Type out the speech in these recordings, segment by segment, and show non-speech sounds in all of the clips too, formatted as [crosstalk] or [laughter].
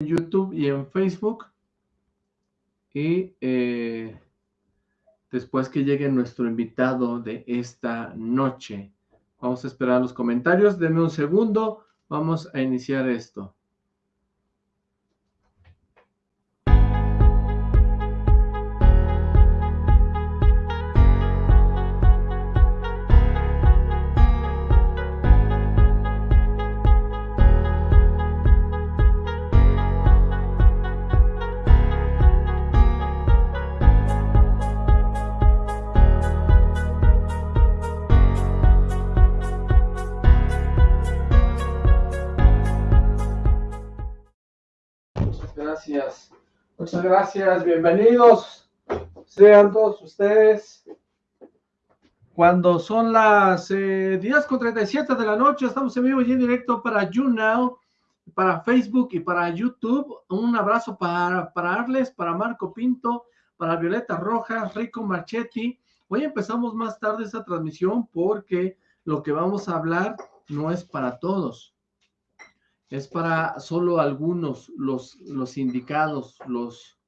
YouTube y en Facebook. Y eh, después que llegue nuestro invitado de esta noche. Vamos a esperar los comentarios. Denme un segundo. Vamos a iniciar esto. Gracias, bienvenidos sean todos ustedes. Cuando son las eh, 10 con 37 de la noche, estamos en vivo y en directo para YouNow, para Facebook y para YouTube. Un abrazo para, para Arles, para Marco Pinto, para Violeta Rojas, Rico Marchetti. Hoy empezamos más tarde esta transmisión porque lo que vamos a hablar no es para todos es para solo algunos, los, los indicados, los,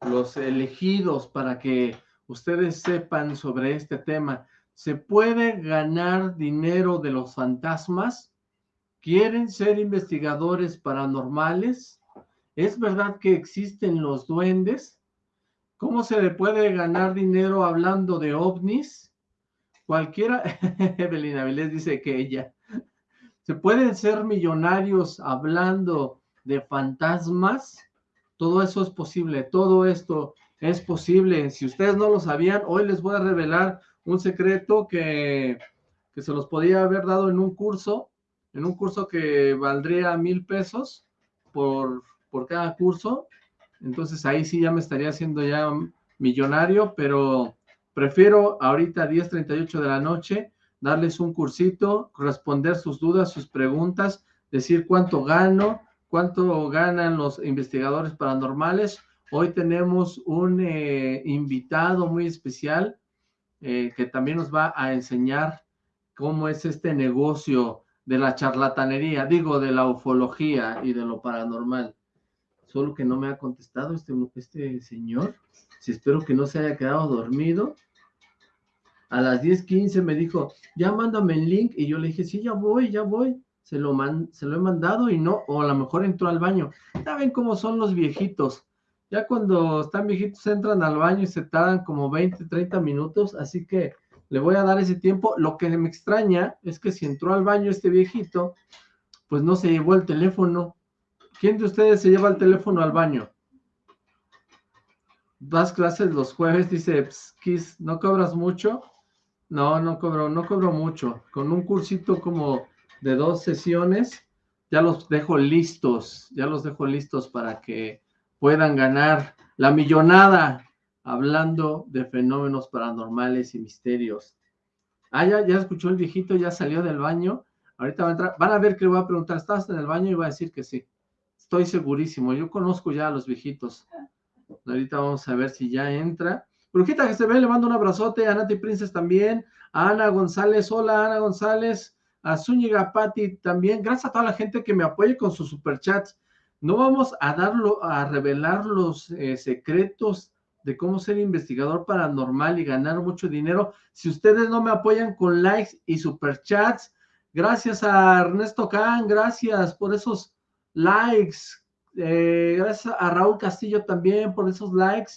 los elegidos para que ustedes sepan sobre este tema. ¿Se puede ganar dinero de los fantasmas? ¿Quieren ser investigadores paranormales? ¿Es verdad que existen los duendes? ¿Cómo se le puede ganar dinero hablando de ovnis? Cualquiera, [laughs] Evelina Vélez dice que ella, ¿Se pueden ser millonarios hablando de fantasmas? Todo eso es posible, todo esto es posible. Si ustedes no lo sabían, hoy les voy a revelar un secreto que, que se los podía haber dado en un curso, en un curso que valdría mil pesos por, por cada curso. Entonces ahí sí ya me estaría haciendo ya millonario, pero prefiero ahorita 10.38 de la noche darles un cursito, responder sus dudas, sus preguntas, decir cuánto gano, cuánto ganan los investigadores paranormales. Hoy tenemos un eh, invitado muy especial eh, que también nos va a enseñar cómo es este negocio de la charlatanería, digo, de la ufología y de lo paranormal. Solo que no me ha contestado este, este señor. Si espero que no se haya quedado dormido a las 10.15 me dijo, ya mándame el link, y yo le dije, sí, ya voy, ya voy, se lo, se lo he mandado y no, o a lo mejor entró al baño. Ya ven cómo son los viejitos, ya cuando están viejitos entran al baño y se tardan como 20, 30 minutos, así que le voy a dar ese tiempo. Lo que me extraña es que si entró al baño este viejito, pues no se llevó el teléfono. ¿Quién de ustedes se lleva el teléfono al baño? Vas clases los jueves, dice, Kiss, ¿no cobras mucho? No, no cobro, no cobro mucho. Con un cursito como de dos sesiones, ya los dejo listos, ya los dejo listos para que puedan ganar la millonada hablando de fenómenos paranormales y misterios. Ah, ya, ya escuchó el viejito, ya salió del baño. Ahorita va a entrar. Van a ver que le voy a preguntar, ¿estás en el baño? Y va a decir que sí. Estoy segurísimo. Yo conozco ya a los viejitos. Ahorita vamos a ver si ya entra. Brujita que se ve, le mando un abrazote, a Nati Princess también, a Ana González, hola Ana González, a Zúñiga Patti también, gracias a toda la gente que me apoye con sus superchats. No vamos a darlo, a revelar los eh, secretos de cómo ser investigador paranormal y ganar mucho dinero. Si ustedes no me apoyan con likes y superchats, gracias a Ernesto Kahn, gracias por esos likes. Eh, gracias a Raúl Castillo también por esos likes.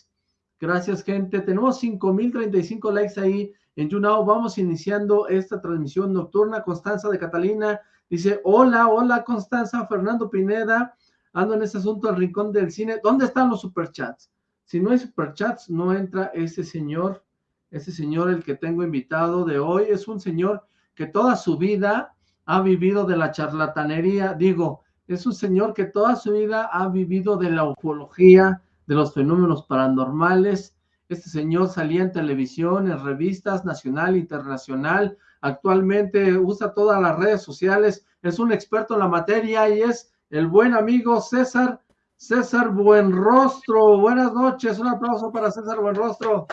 Gracias, gente. Tenemos 5,035 likes ahí en YouNow. Vamos iniciando esta transmisión nocturna. Constanza de Catalina dice, hola, hola, Constanza. Fernando Pineda, ando en este asunto al rincón del cine. ¿Dónde están los superchats? Si no hay superchats, no entra ese señor. Ese señor, el que tengo invitado de hoy, es un señor que toda su vida ha vivido de la charlatanería. Digo, es un señor que toda su vida ha vivido de la ufología, de los fenómenos paranormales. Este señor salía en televisión, en revistas nacional e internacional. Actualmente usa todas las redes sociales. Es un experto en la materia y es el buen amigo César, César Buenrostro. Buenas noches. Un aplauso para César Buenrostro.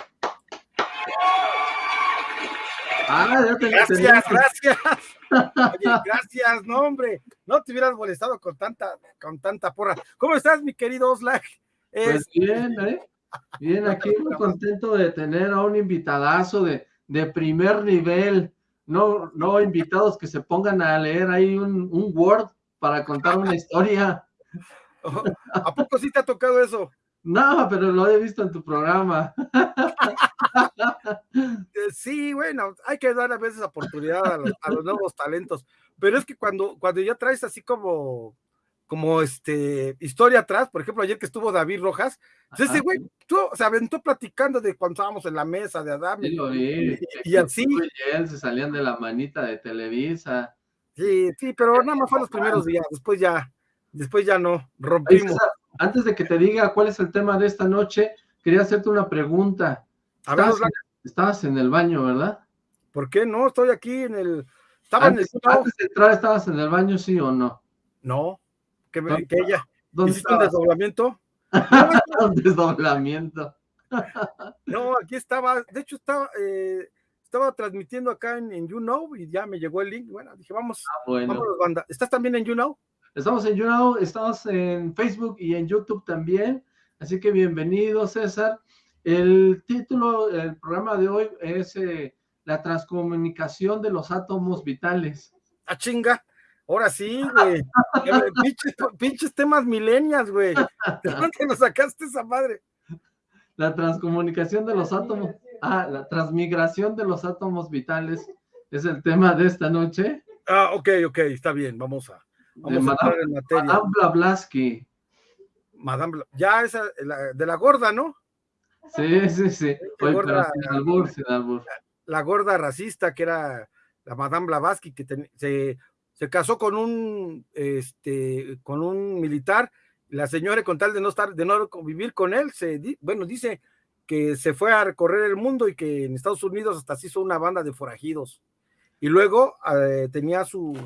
Ah, gracias, gracias. Oye, gracias, no, hombre. No te hubieras molestado con tanta, con tanta porra. ¿Cómo estás, mi querido Oslac? Pues bien, ¿eh? Bien, aquí muy [laughs] contento de tener a un invitadazo de, de primer nivel. No, no invitados que se pongan a leer ahí un, un Word para contar una historia. ¿A poco sí te ha tocado eso? No, pero lo he visto en tu programa. [laughs] Eh, sí, bueno, hay que dar a veces oportunidad a los, nuevos talentos, pero es que cuando, cuando ya traes así como, como este, historia atrás, por ejemplo, ayer que estuvo David Rojas, pues ese güey, tú, se aventó platicando de cuando estábamos en la mesa de Adam. y, y, así. se salían de la manita de Televisa. Sí, sí, pero nada más fue los primeros días, después ya, después ya no, rompimos. Antes de que te diga cuál es el tema de esta noche, quería hacerte una pregunta. estabas, en el baño, ¿verdad? ¿Por qué no? Estoy aquí en el... Estaba antes, en el... antes de entrar, ¿estabas en el baño, sí o no? No, que, ella... ¿Dónde ¿Hiciste un desdoblamiento? [laughs] un desdoblamiento. no, aquí estaba, de hecho estaba, eh, estaba transmitiendo acá en, en YouNow y ya me llegó el link. Bueno, dije, vamos, ah, bueno. banda. ¿Estás también en YouNow? Estamos en YouNow, estamos en Facebook y en YouTube también. Así que bienvenido, César. El título del programa de hoy es eh, La transcomunicación de los átomos vitales. ¡A ¡Ah, chinga! Ahora sí, güey. [laughs] pinches, temas milenias, güey. ¿De dónde nos sacaste esa madre? La transcomunicación de los átomos. Ah, la transmigración de los átomos vitales es el tema de esta noche. Ah, ok, ok, está bien, vamos a. Vamos a entrar en materia. Madame Blavatsky. Madame, ya esa, de la gorda, ¿no? Sí, sí, sí. Oye, gorda, albur, albur. La, gorda racista que era la Madame Blavatsky, que se, se, casó con un, este, con un militar. La señora, con tal de no estar, de no vivir con él, se, bueno, dice que se fue a recorrer el mundo y que en Estados Unidos hasta se hizo una banda de forajidos. Y luego eh, tenía su,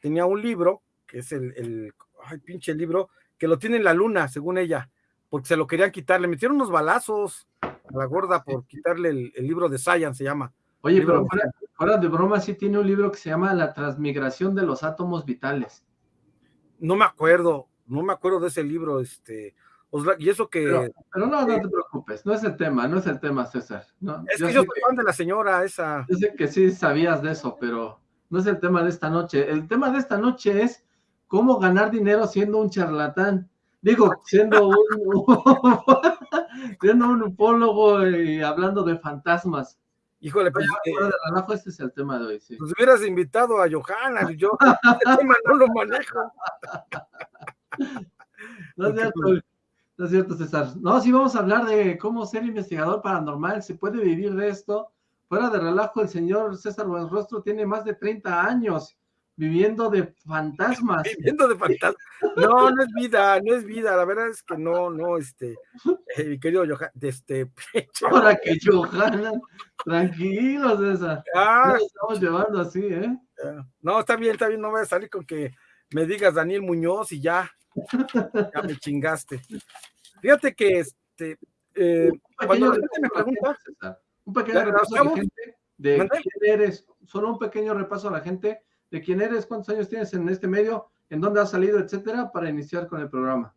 tenía un libro que es el, el ay, pinche libro, que lo tiene en la luna, según ella, porque se lo querían quitar, le metieron unos balazos a la gorda por [laughs] quitarle el, libro de Science, se llama. Oye, pero fuera, de broma, sí tiene un libro que se llama La transmigración de los átomos vitales. No me acuerdo, no me acuerdo de ese libro, este, y eso que... Pero, no, no te preocupes, no es el tema, no es el tema, César. No, es que yo soy fan de la señora esa. Yo sé que sí sabías de eso, pero no es el tema de esta noche. El tema de esta noche es cómo ganar dinero siendo un charlatán. Digo, siendo un, [laughs] siendo un upólogo y hablando de fantasmas. Híjole, pues, eh, este es el tema de hoy, sí. Pues hubieras invitado a Johanna, yo este [laughs] tema no lo manejo. [laughs] No es cierto, no es cierto, César. No, sí vamos a hablar de cómo ser investigador paranormal, se puede vivir de esto. Fuera de relajo, el señor César Buenrostro tiene más de 30 años viviendo de fantasmas. Viviendo de fantasmas. No, no es vida, no es vida. La verdad es que no, no, este, eh, mi querido Johan, este. [laughs] Ahora que Johanna, tranquilos, esa. Ah, estamos llevando así, ¿eh? No, está bien, está bien, no voy a salir con que me digas Daniel Muñoz y ya, ya me chingaste. Fíjate que, este, eh, cuando la gente me pregunta. Un pequeño repaso a la gente de quién eres, solo un pequeño repaso a la gente de quién eres, cuántos años tienes en este medio, en dónde has salido, etcétera, para iniciar con el programa.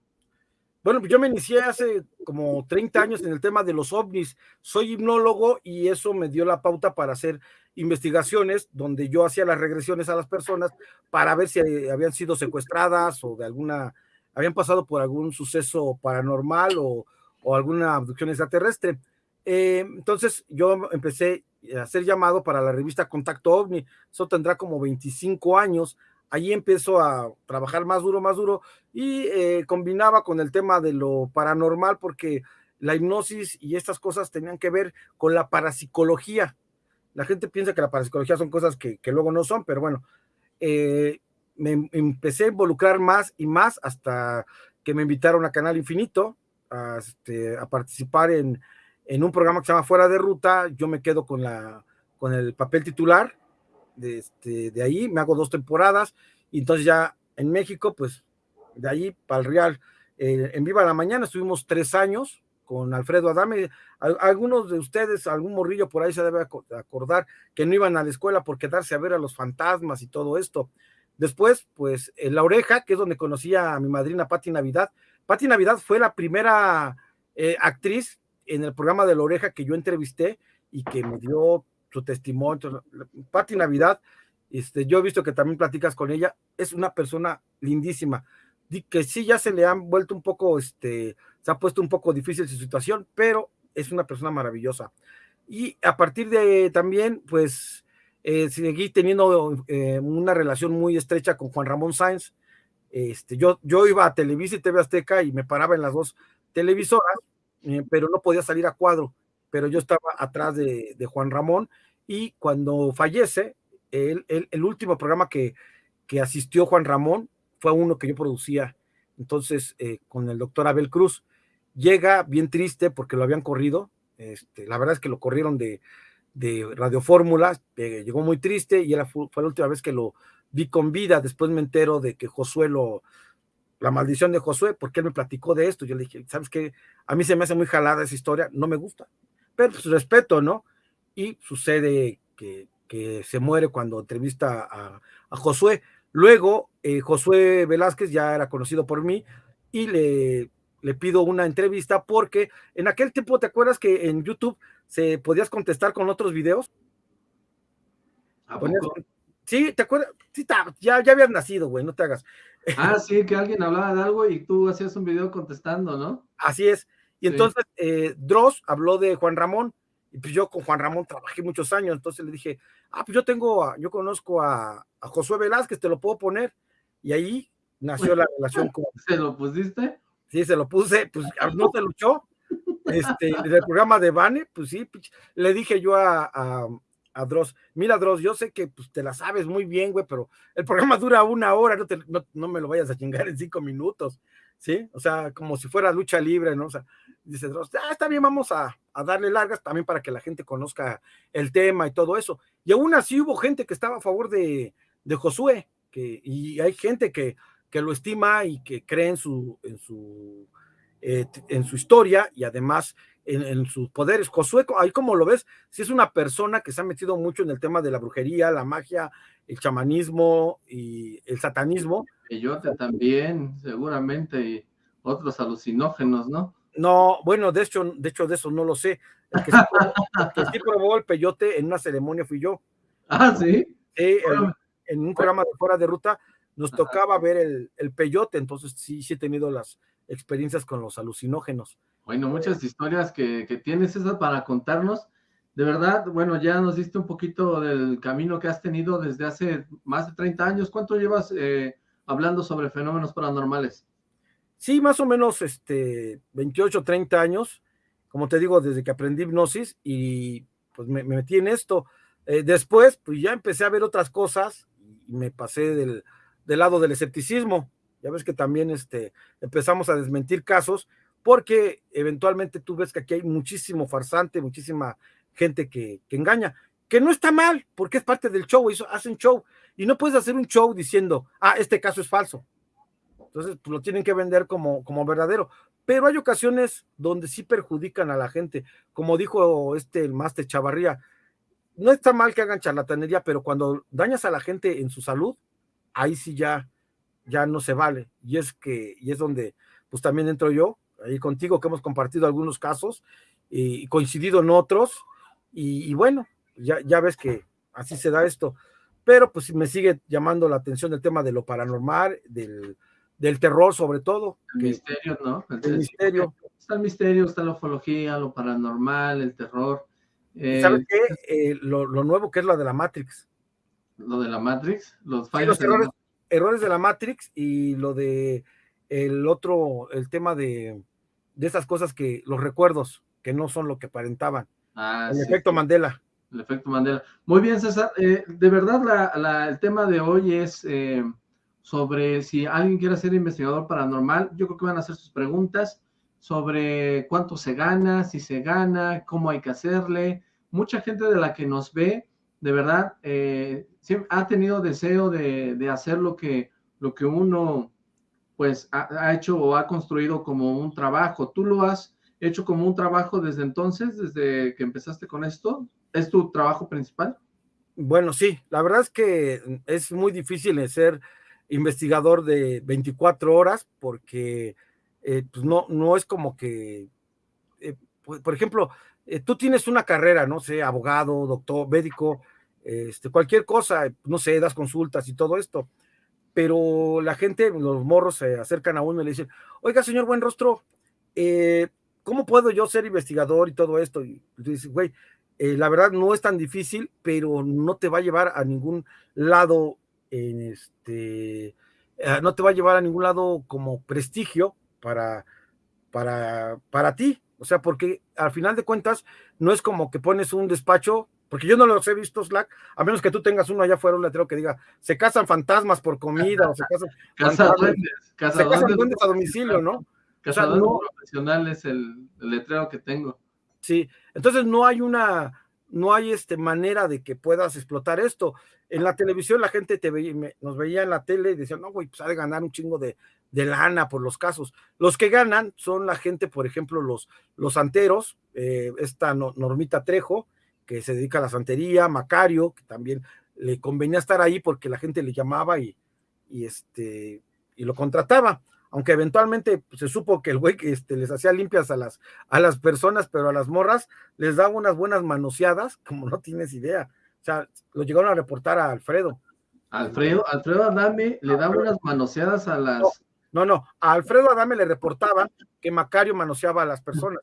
Bueno, yo me inicié hace como 30 años en el tema de los ovnis. Soy hipnólogo y eso me dio la pauta para hacer investigaciones donde yo hacía las regresiones a las personas para ver si habían sido secuestradas o de alguna, habían pasado por algún suceso paranormal o, o alguna abducción extraterrestre. Eh, entonces yo empecé hacer llamado para la revista Contacto OVNI, eso tendrá como 25 años, ahí empezó a trabajar más duro, más duro, y eh, combinaba con el tema de lo paranormal, porque la hipnosis y estas cosas tenían que ver con la parapsicología. La gente piensa que la parapsicología son cosas que, luego no son, pero bueno, eh, me empecé a involucrar más y más hasta que me invitaron a Canal Infinito a, este, a participar en, en un programa que se llama Fuera de Ruta, yo me quedo con, la, con el papel titular de, este, de ahí, me hago dos temporadas, y entonces ya en México, pues de ahí para el Real, eh, en Viva la Mañana estuvimos tres años, con Alfredo Adame. Algunos de ustedes, algún morrillo por ahí se debe acordar que no iban a la escuela por quedarse a ver a los fantasmas y todo esto. Después, pues, en La Oreja, que es donde conocí a mi madrina Patti Navidad. Patti Navidad fue la primera eh, actriz en el programa de La Oreja que yo entrevisté y que me dio su testimonio. Patti Navidad, este, yo he visto que también platicas con ella, es una persona lindísima, que sí ya se le han vuelto un poco, este, se ha puesto un poco difícil su situación, pero es una persona maravillosa. Y a partir de también, pues, eh, seguí teniendo eh, una relación muy estrecha con Juan Ramón Sáenz. Este, yo, yo iba a Televisa y TV Azteca y me paraba en las dos televisoras, eh, pero no podía salir a cuadro, pero yo estaba atrás de, Juan Ramón y cuando fallece, el, el, último programa que, que, asistió Juan Ramón fue uno que yo producía, entonces con el doctor Abel Cruz. Llega bien triste porque lo habían corrido, este, la verdad es que lo corrieron de, de Radio Fórmula, eh, llegó muy triste y fue, la última vez que lo vi con vida, después me entero de que Josué lo, la maldición de Josué, porque él me platicó de esto, yo le dije, ¿sabes qué? A mí se me hace muy jalada esa historia, no me gusta, pero pues respeto, ¿no? Y sucede que, que se muere cuando entrevista a, a Josué. Luego, eh, Josué Velázquez ya era conocido por mí y le, le pido una entrevista porque en aquel tiempo, ¿te acuerdas que en YouTube se podías contestar con otros videos? Sí, ¿te acuerdas? Sí, ya, ya habías nacido, güey, no te hagas. Ah, sí, que alguien hablaba de algo y tú hacías un video contestando, ¿no? Así es. Y entonces eh, Dross habló de Juan Ramón, y pues yo con Juan Ramón trabajé muchos años, entonces le dije, ah, pues yo tengo, yo conozco a, a Josué Velázquez, te lo puedo poner. Y ahí nació la relación con... [laughs] ¿Se lo pusiste? Sí, se lo puse, pues [laughs] no se luchó. Este, del programa de Bane, pues sí, le dije yo a, a, Dross, mira Dross, yo sé que pues, te la sabes muy bien, güey, pero el programa [laughs] dura una hora, no, te, no, me lo vayas a chingar en cinco minutos, ¿sí? O sea, como si fuera lucha libre, ¿no? O sea, dice Dross, ah, está bien, vamos a, a darle largas también para que la gente conozca el tema y todo eso. Y aún así hubo gente que estaba a favor de, de Josué, que, y hay gente que que lo estima y que cree en su, en su, eh, en su historia y además en, sus poderes. Josué, ahí como lo ves, si es una persona que se ha metido mucho en el tema de la brujería, la magia, el chamanismo y el satanismo. Peyote también, seguramente, y otros alucinógenos, ¿no? No, bueno, de hecho, de hecho, de eso no lo sé. El que sí probó, el peyote en una ceremonia fui yo. Ah, sí. Sí, en un programa de fuera de ruta nos tocaba ver el, el, peyote, entonces sí, sí he tenido las experiencias con los alucinógenos. Bueno, muchas historias que, que tienes esas para contarnos. De verdad, bueno, ya nos diste un poquito del camino que has tenido desde hace más de 30 años. ¿Cuánto llevas eh, hablando sobre fenómenos paranormales? Sí, más o menos este, 28, 30 años. Como te digo, desde que aprendí hipnosis y pues me, metí en esto. Eh, después, pues ya empecé a ver otras cosas y me pasé del, del lado del escepticismo. Ya ves que también este, empezamos a desmentir casos porque eventualmente tú ves que aquí hay muchísimo farsante, muchísima gente que, engaña, que no está mal, porque es parte del show, eso, hacen show, y no puedes hacer un show diciendo, ah, este caso es falso. Entonces, pues, lo tienen que vender como, como verdadero. Pero hay ocasiones donde sí perjudican a la gente, como dijo este el máster Chavarría, no está mal que hagan charlatanería, pero cuando dañas a la gente en su salud, ahí sí ya, ya no se vale. Y es que, y es donde, pues también entro yo, ahí contigo, que hemos compartido algunos casos y, coincidido en otros, y, bueno, ya, ya ves que así se da esto. Pero pues me sigue llamando la atención el tema de lo paranormal, del, del terror sobre todo. El misterio, ¿no? El, misterio. [laughs] Está el misterio, está la ufología, lo paranormal, el terror. ¿Sabes qué? Eh, lo, lo, nuevo que es lo de la Matrix lo de la Matrix, los fallos. errores, de la Matrix y lo de el otro, el tema de, de esas cosas que, los recuerdos, que no son lo que aparentaban. Ah, el efecto Mandela. El efecto Mandela. Muy bien, César. Eh, de verdad, la, el tema de hoy es eh, sobre si alguien quiere ser investigador paranormal. Yo creo que van a hacer sus preguntas sobre cuánto se gana, si se gana, cómo hay que hacerle. Mucha gente de la que nos ve, de verdad, eh, ha tenido deseo de, hacer lo que, lo que uno pues ha, hecho o ha construido como un trabajo. Tú lo has hecho como un trabajo desde entonces, desde que empezaste con esto? ¿Es tu trabajo principal? Bueno, sí, la verdad es que es muy difícil ser investigador de 24 horas porque eh, pues no, no es como que, eh, por ejemplo, eh, tú tienes una carrera, no sé, abogado, doctor, médico, este, cualquier cosa, no sé, das consultas y todo esto, pero la gente, los morros se acercan a uno y le dicen, oiga, señor buen rostro, ¿cómo puedo yo ser investigador y todo esto? Y tú dices, güey, la verdad no es tan difícil, pero no te va a llevar a ningún lado en este, no te va a llevar a ningún lado como prestigio para, para, para ti. O sea, porque al final de cuentas no es como que pones un despacho, porque yo no los he visto Slack, a menos que tú tengas uno allá afuera, un letrero que diga, se casan fantasmas por comida, o se casan, [laughs] casa duendes, casa se casan duendes a domicilio, ¿no? Casa o sea, no, profesional es el, el letrero que tengo. Sí, entonces no hay una, no hay este manera de que puedas explotar esto. En la televisión la gente te veía, nos veía en la tele y decían, no, güey, pues ha de ganar un chingo de, de, lana por los casos. Los que ganan son la gente, por ejemplo, los, los santeros, eh, esta Normita Trejo, que se dedica a la santería, Macario, que también le convenía estar ahí porque la gente le llamaba y, y este, y lo contrataba aunque eventualmente pues, se supo que el güey este, les hacía limpias a las, a las personas, pero a las morras les daba unas buenas manoseadas, [laughs] como no tienes idea. O sea, lo llegaron a reportar a Alfredo. Alfredo, Alfredo Adame le daba unas manoseadas a las. No, no, a Alfredo Adame le reportaban que Macario manoseaba a las personas.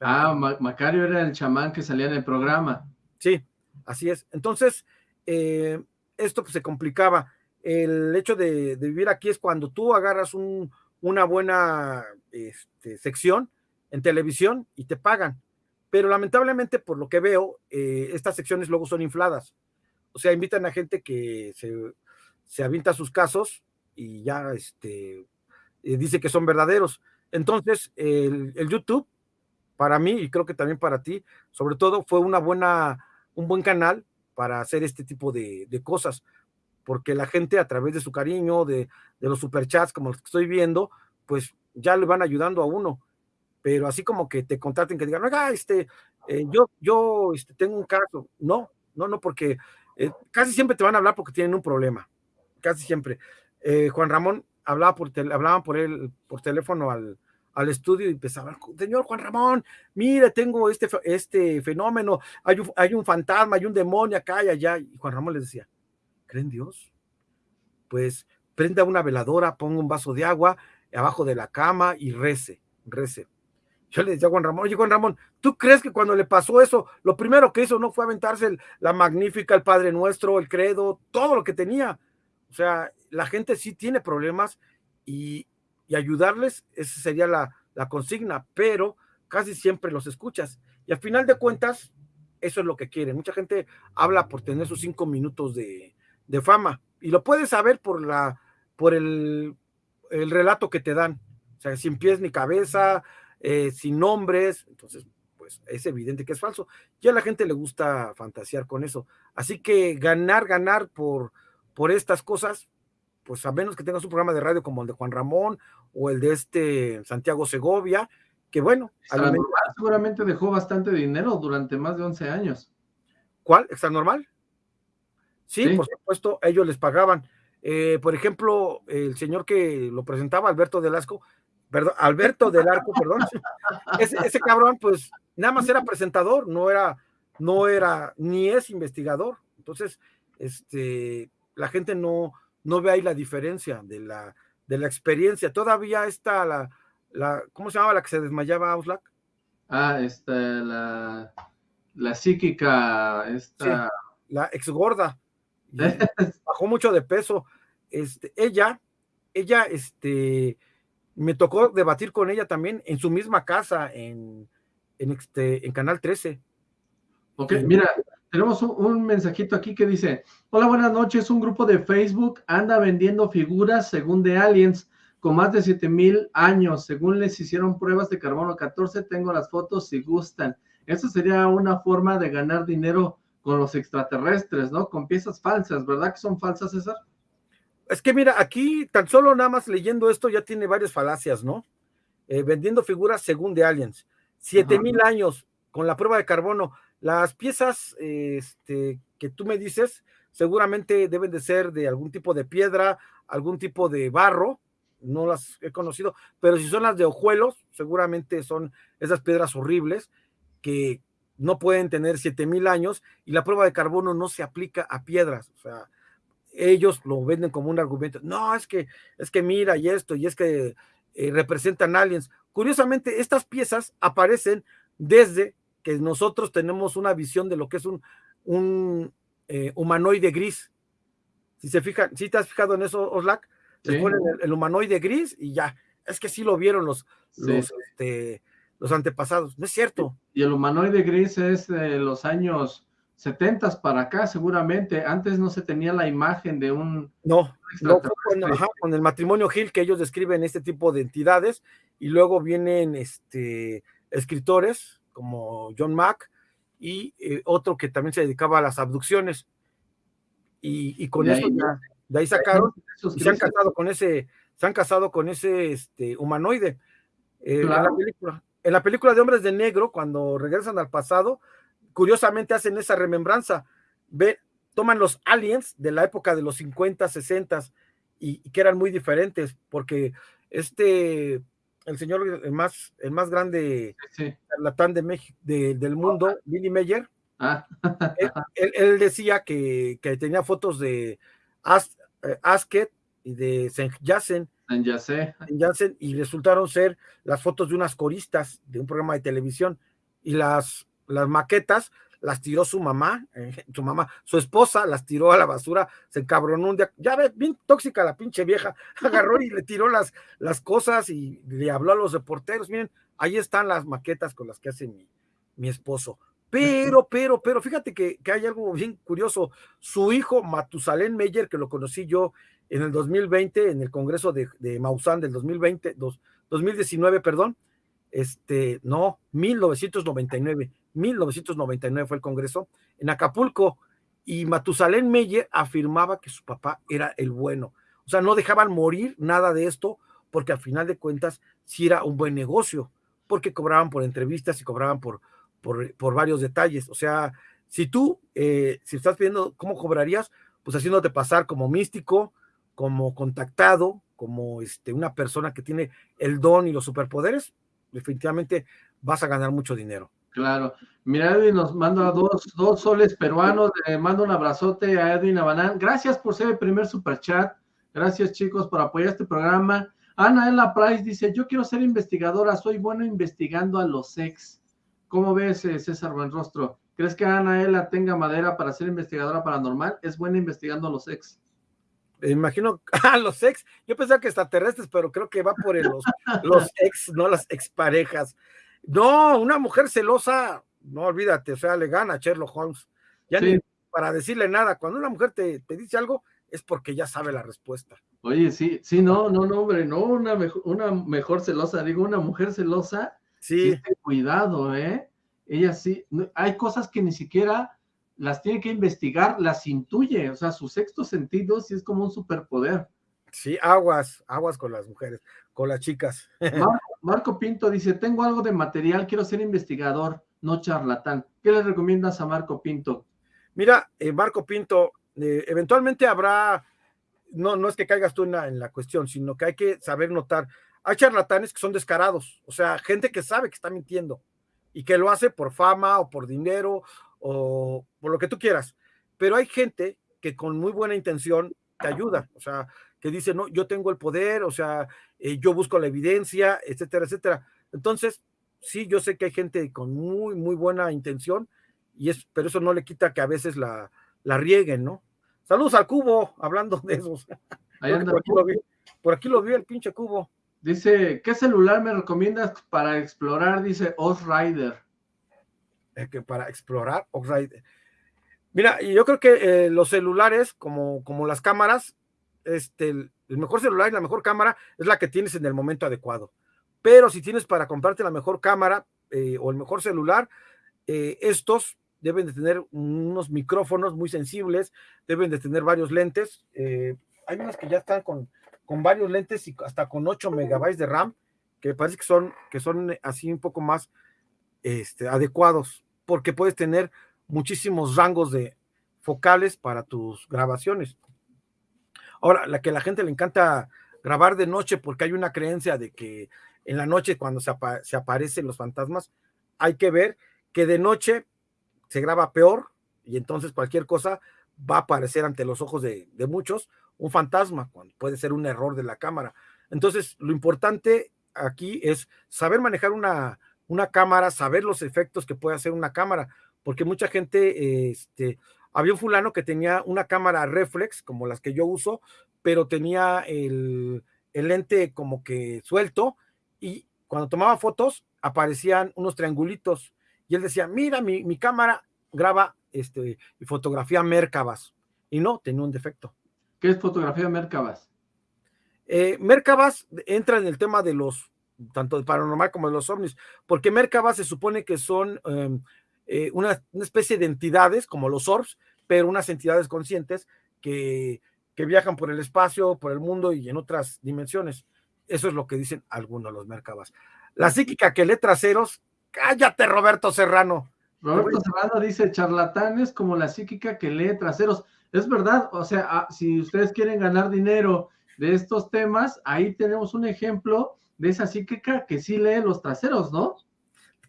Ah, Macario era el chamán que salía en el programa. Sí, así es. Entonces, eh, esto pues, se complicaba el hecho de, vivir aquí es cuando tú agarras una buena este, sección en televisión y te pagan. Pero lamentablemente, por lo que veo, eh, estas secciones luego son infladas. O sea, invitan a gente que se, se avienta sus casos y ya este, eh, dice que son verdaderos. Entonces, el, YouTube, para mí y creo que también para ti, sobre todo, fue una buena, un buen canal para hacer este tipo de, de cosas porque la gente a través de su cariño, de, los superchats como los que estoy viendo, pues ya le van ayudando a uno. Pero así como que te contraten, que digan, oiga, este, eh, yo, yo este, tengo un caso. No, no, no, porque eh, casi siempre te van a hablar porque tienen un problema. Casi siempre. Eh, Juan Ramón hablaba por por él, por teléfono al, al estudio y empezaban, señor Juan Ramón, mire, tengo este, este fenómeno, hay un, hay un fantasma, hay un demonio acá y allá. Y Juan Ramón les decía, ¿creen Dios? Pues prenda una veladora, ponga un vaso de agua abajo de la cama y rece, rece. Yo le decía a Juan Ramón, oye Juan Ramón, ¿tú crees que cuando le pasó eso, lo primero que hizo no fue aventarse la magnífica, el Padre Nuestro, el credo, todo lo que tenía? O sea, la gente sí tiene problemas y, ayudarles, esa sería la, la consigna, pero casi siempre los escuchas. Y al final de cuentas, eso es lo que quieren. Mucha gente habla por tener sus cinco minutos de, de fama. Y lo puedes saber por la, por el, el relato que te dan. O sea, sin pies ni cabeza, eh, sin nombres. Entonces, pues es evidente que es falso. Y a la gente le gusta fantasear con eso. Así que ganar, ganar por, por estas cosas, pues a menos que tengas un programa de radio como el de Juan Ramón o el de este Santiago Segovia, que bueno. seguramente dejó bastante dinero durante más de 11 años. ¿Cuál? ¿Está normal? Sí, por supuesto, ellos les pagaban. Eh, por ejemplo, el señor que lo presentaba, Alberto Delasco, perdón, Alberto del Arco, perdón, [laughs] ese, cabrón, pues nada más era presentador, no era, no era, ni es investigador. Entonces, este, la gente no, no ve ahí la diferencia de la, de la experiencia. Todavía está la, la, ¿cómo se llamaba la que se desmayaba Auslac? Ah, esta, la, la psíquica, esta. la ex gorda. [laughs] bajó mucho de peso. Este, ella, ella, este, me tocó debatir con ella también en su misma casa, en, en, este, en Canal 13. Ok, mira, tenemos un, mensajito aquí que dice, hola, buenas noches, un grupo de Facebook anda vendiendo figuras según de aliens con más de 7000 años, según les hicieron pruebas de carbono 14, tengo las fotos si gustan. Eso sería una forma de ganar dinero con los extraterrestres, ¿no? Con piezas falsas, ¿verdad que son falsas, César? Es que mira, aquí tan solo nada más leyendo esto ya tiene varias falacias, ¿no? eh, vendiendo figuras según de aliens. Siete mil años con la prueba de carbono. Las piezas este, que tú me dices seguramente deben de ser de algún tipo de piedra, algún tipo de barro, no las he conocido, pero si son las de ojuelos, seguramente son esas piedras horribles que no pueden tener siete mil años y la prueba de carbono no se aplica a piedras, o sea, ellos lo venden como un argumento, no, es que, es que mira y esto, y es que eh, representan aliens. Curiosamente, estas piezas aparecen desde que nosotros tenemos una visión de lo que es un, un eh, humanoide gris. Si se fijan, si te has fijado en eso, Oslak, ponen el, humanoide gris y ya. Es que sí lo vieron los, los, este, los antepasados. No es cierto. Y el humanoide gris es de los años 70 para acá, seguramente. Antes no se tenía la imagen de un. No, no con, el matrimonio Gil que ellos describen este tipo de entidades, y luego vienen este, escritores como John Mack y eh, otro que también se dedicaba a las abducciones. Y, con eso de ahí sacaron, y se han casado con ese, se han casado con ese este, humanoide. Eh, en, la película, en la película de Hombres de Negro, cuando regresan al pasado, curiosamente hacen esa remembranza. Ve, toman los aliens de la época de los 50, 60 y, que eran muy diferentes, porque este, el señor, el más, el más grande charlatán de México, del mundo, Billy Meyer, ah. él, decía que, tenía fotos de eh, Asket y de Saint Yacen, y resultaron ser las fotos de unas coristas de un programa de televisión. Y las las maquetas las tiró su mamá, eh, [laughs] su mamá, su esposa las tiró a la basura, se encabronó un día, ya ve, bien tóxica la pinche vieja, [laughs] agarró y le tiró las, las cosas y le habló a los reporteros, miren, ahí están las maquetas con las que hace mi, mi esposo. Pero, pero, pero, fíjate que, que, hay algo bien curioso. Su hijo, Matusalén Meyer, que lo conocí yo en el 2020, en el Congreso de, de Maussan del 2020, dos, 2019, perdón, este, no, 1999, 1999 fue el Congreso, en Acapulco, y Matusalén Meyer afirmaba que su papá era el bueno. O sea, no dejaban morir nada de esto, porque al final de cuentas sí era un buen negocio, porque cobraban por entrevistas y cobraban por, por, varios detalles. O sea, si tú, eh, si estás viendo cómo cobrarías, pues haciéndote pasar como místico, como contactado, como este, una persona que tiene el don y los superpoderes, definitivamente vas a ganar mucho dinero. Claro. Mira, Edwin nos manda dos, dos soles peruanos. Le mando un abrazote a Edwin Abanán. Gracias por ser el primer superchat. Gracias, chicos, por apoyar este programa. Ana Ella Price dice: Yo quiero ser investigadora, soy bueno investigando a los ex. ¿Cómo ves, eh, César Buenrostro? ¿Crees que Ana Ella tenga madera para ser investigadora paranormal? Es buena investigando a los ex. Imagino a [laughs] los ex. Yo pensaba que extraterrestres, pero creo que va por los, los [laughs] ex, no las exparejas. No, una mujer celosa, no olvídate, o sea, le gana a Sherlock Holmes. Ya ni para decirle nada, cuando una mujer te, dice algo, es porque ya sabe la respuesta. Oye, sí, sí, no, no, no, hombre, no, una mejor, una mejor celosa, digo, una mujer celosa, sí. cuidado, ¿eh? Ella sí, hay cosas que ni siquiera las tiene que investigar, las intuye, o sea, su sexto sentido sí es como un superpoder. Sí, aguas, aguas con las mujeres, con las chicas. [laughs] Marco, Pinto dice, tengo algo de material, quiero ser investigador, no charlatán. ¿Qué le recomiendas a Marco Pinto? Mira, eh, Marco Pinto, eh, eventualmente habrá, no, no es que caigas tú en la, en la cuestión, sino que hay que saber notar. Hay charlatanes que son descarados, o sea, gente que sabe que está mintiendo y que lo hace por fama o por dinero o por lo que tú quieras. Pero hay gente que con muy buena intención te ayuda, o sea, que dice, no, yo tengo el poder, o sea, eh, yo busco la evidencia, etcétera, etcétera. Entonces, sí, yo sé que hay gente con muy, muy buena intención, y es, pero eso no le quita que a veces la, la rieguen, ¿no? Saludos al cubo, hablando de esos. por, aquí lo vi, por aquí lo vi el pinche cubo. Dice, ¿qué celular me recomiendas para explorar? Dice Oz Rider. Que para explorar. Mira, yo creo que eh, los celulares, como, como las cámaras, este, el, mejor celular y la mejor cámara es la que tienes en el momento adecuado. Pero si tienes para comprarte la mejor cámara eh, o el mejor celular, eh, estos deben de tener unos micrófonos muy sensibles, deben de tener varios lentes. Eh, hay unos que ya están con, con varios lentes y hasta con 8 megabytes de RAM que parece que son, que son así un poco más este, adecuados, porque puedes tener muchísimos rangos de focales para tus grabaciones. Ahora, la que a la gente le encanta grabar de noche porque hay una creencia de que en la noche cuando se, aparecen los fantasmas, hay que ver que de noche se graba peor y entonces cualquier cosa va a aparecer ante los ojos de, de muchos un fantasma, cuando puede ser un error de la cámara. Entonces, lo importante aquí es saber manejar una, una cámara, saber los efectos que puede hacer una cámara, porque mucha gente, este, había un fulano que tenía una cámara reflex, como las que yo uso, pero tenía el, el lente como que suelto y cuando tomaba fotos aparecían unos triangulitos y él decía, mira, mi, mi cámara graba este, fotografía Mercabas. Y no, tenía un defecto. ¿Qué es fotografía Mercabas? Eh, Mercabas entra en el tema de los, tanto de paranormal como de los ovnis, porque Mercabas se supone que son em, eh, una, una, especie de entidades, como los orbs, pero unas entidades conscientes que, que viajan por el espacio, por el mundo y en otras dimensiones. Eso es lo que dicen algunos los Mercabas. La psíquica que lee traseros, cállate Roberto Serrano. Roberto Serrano dice charlatanes como la psíquica que lee traseros. Es verdad, o sea, ah, si ustedes quieren ganar dinero de estos temas, ahí tenemos un ejemplo de esa psíquica que sí lee los traseros, ¿no?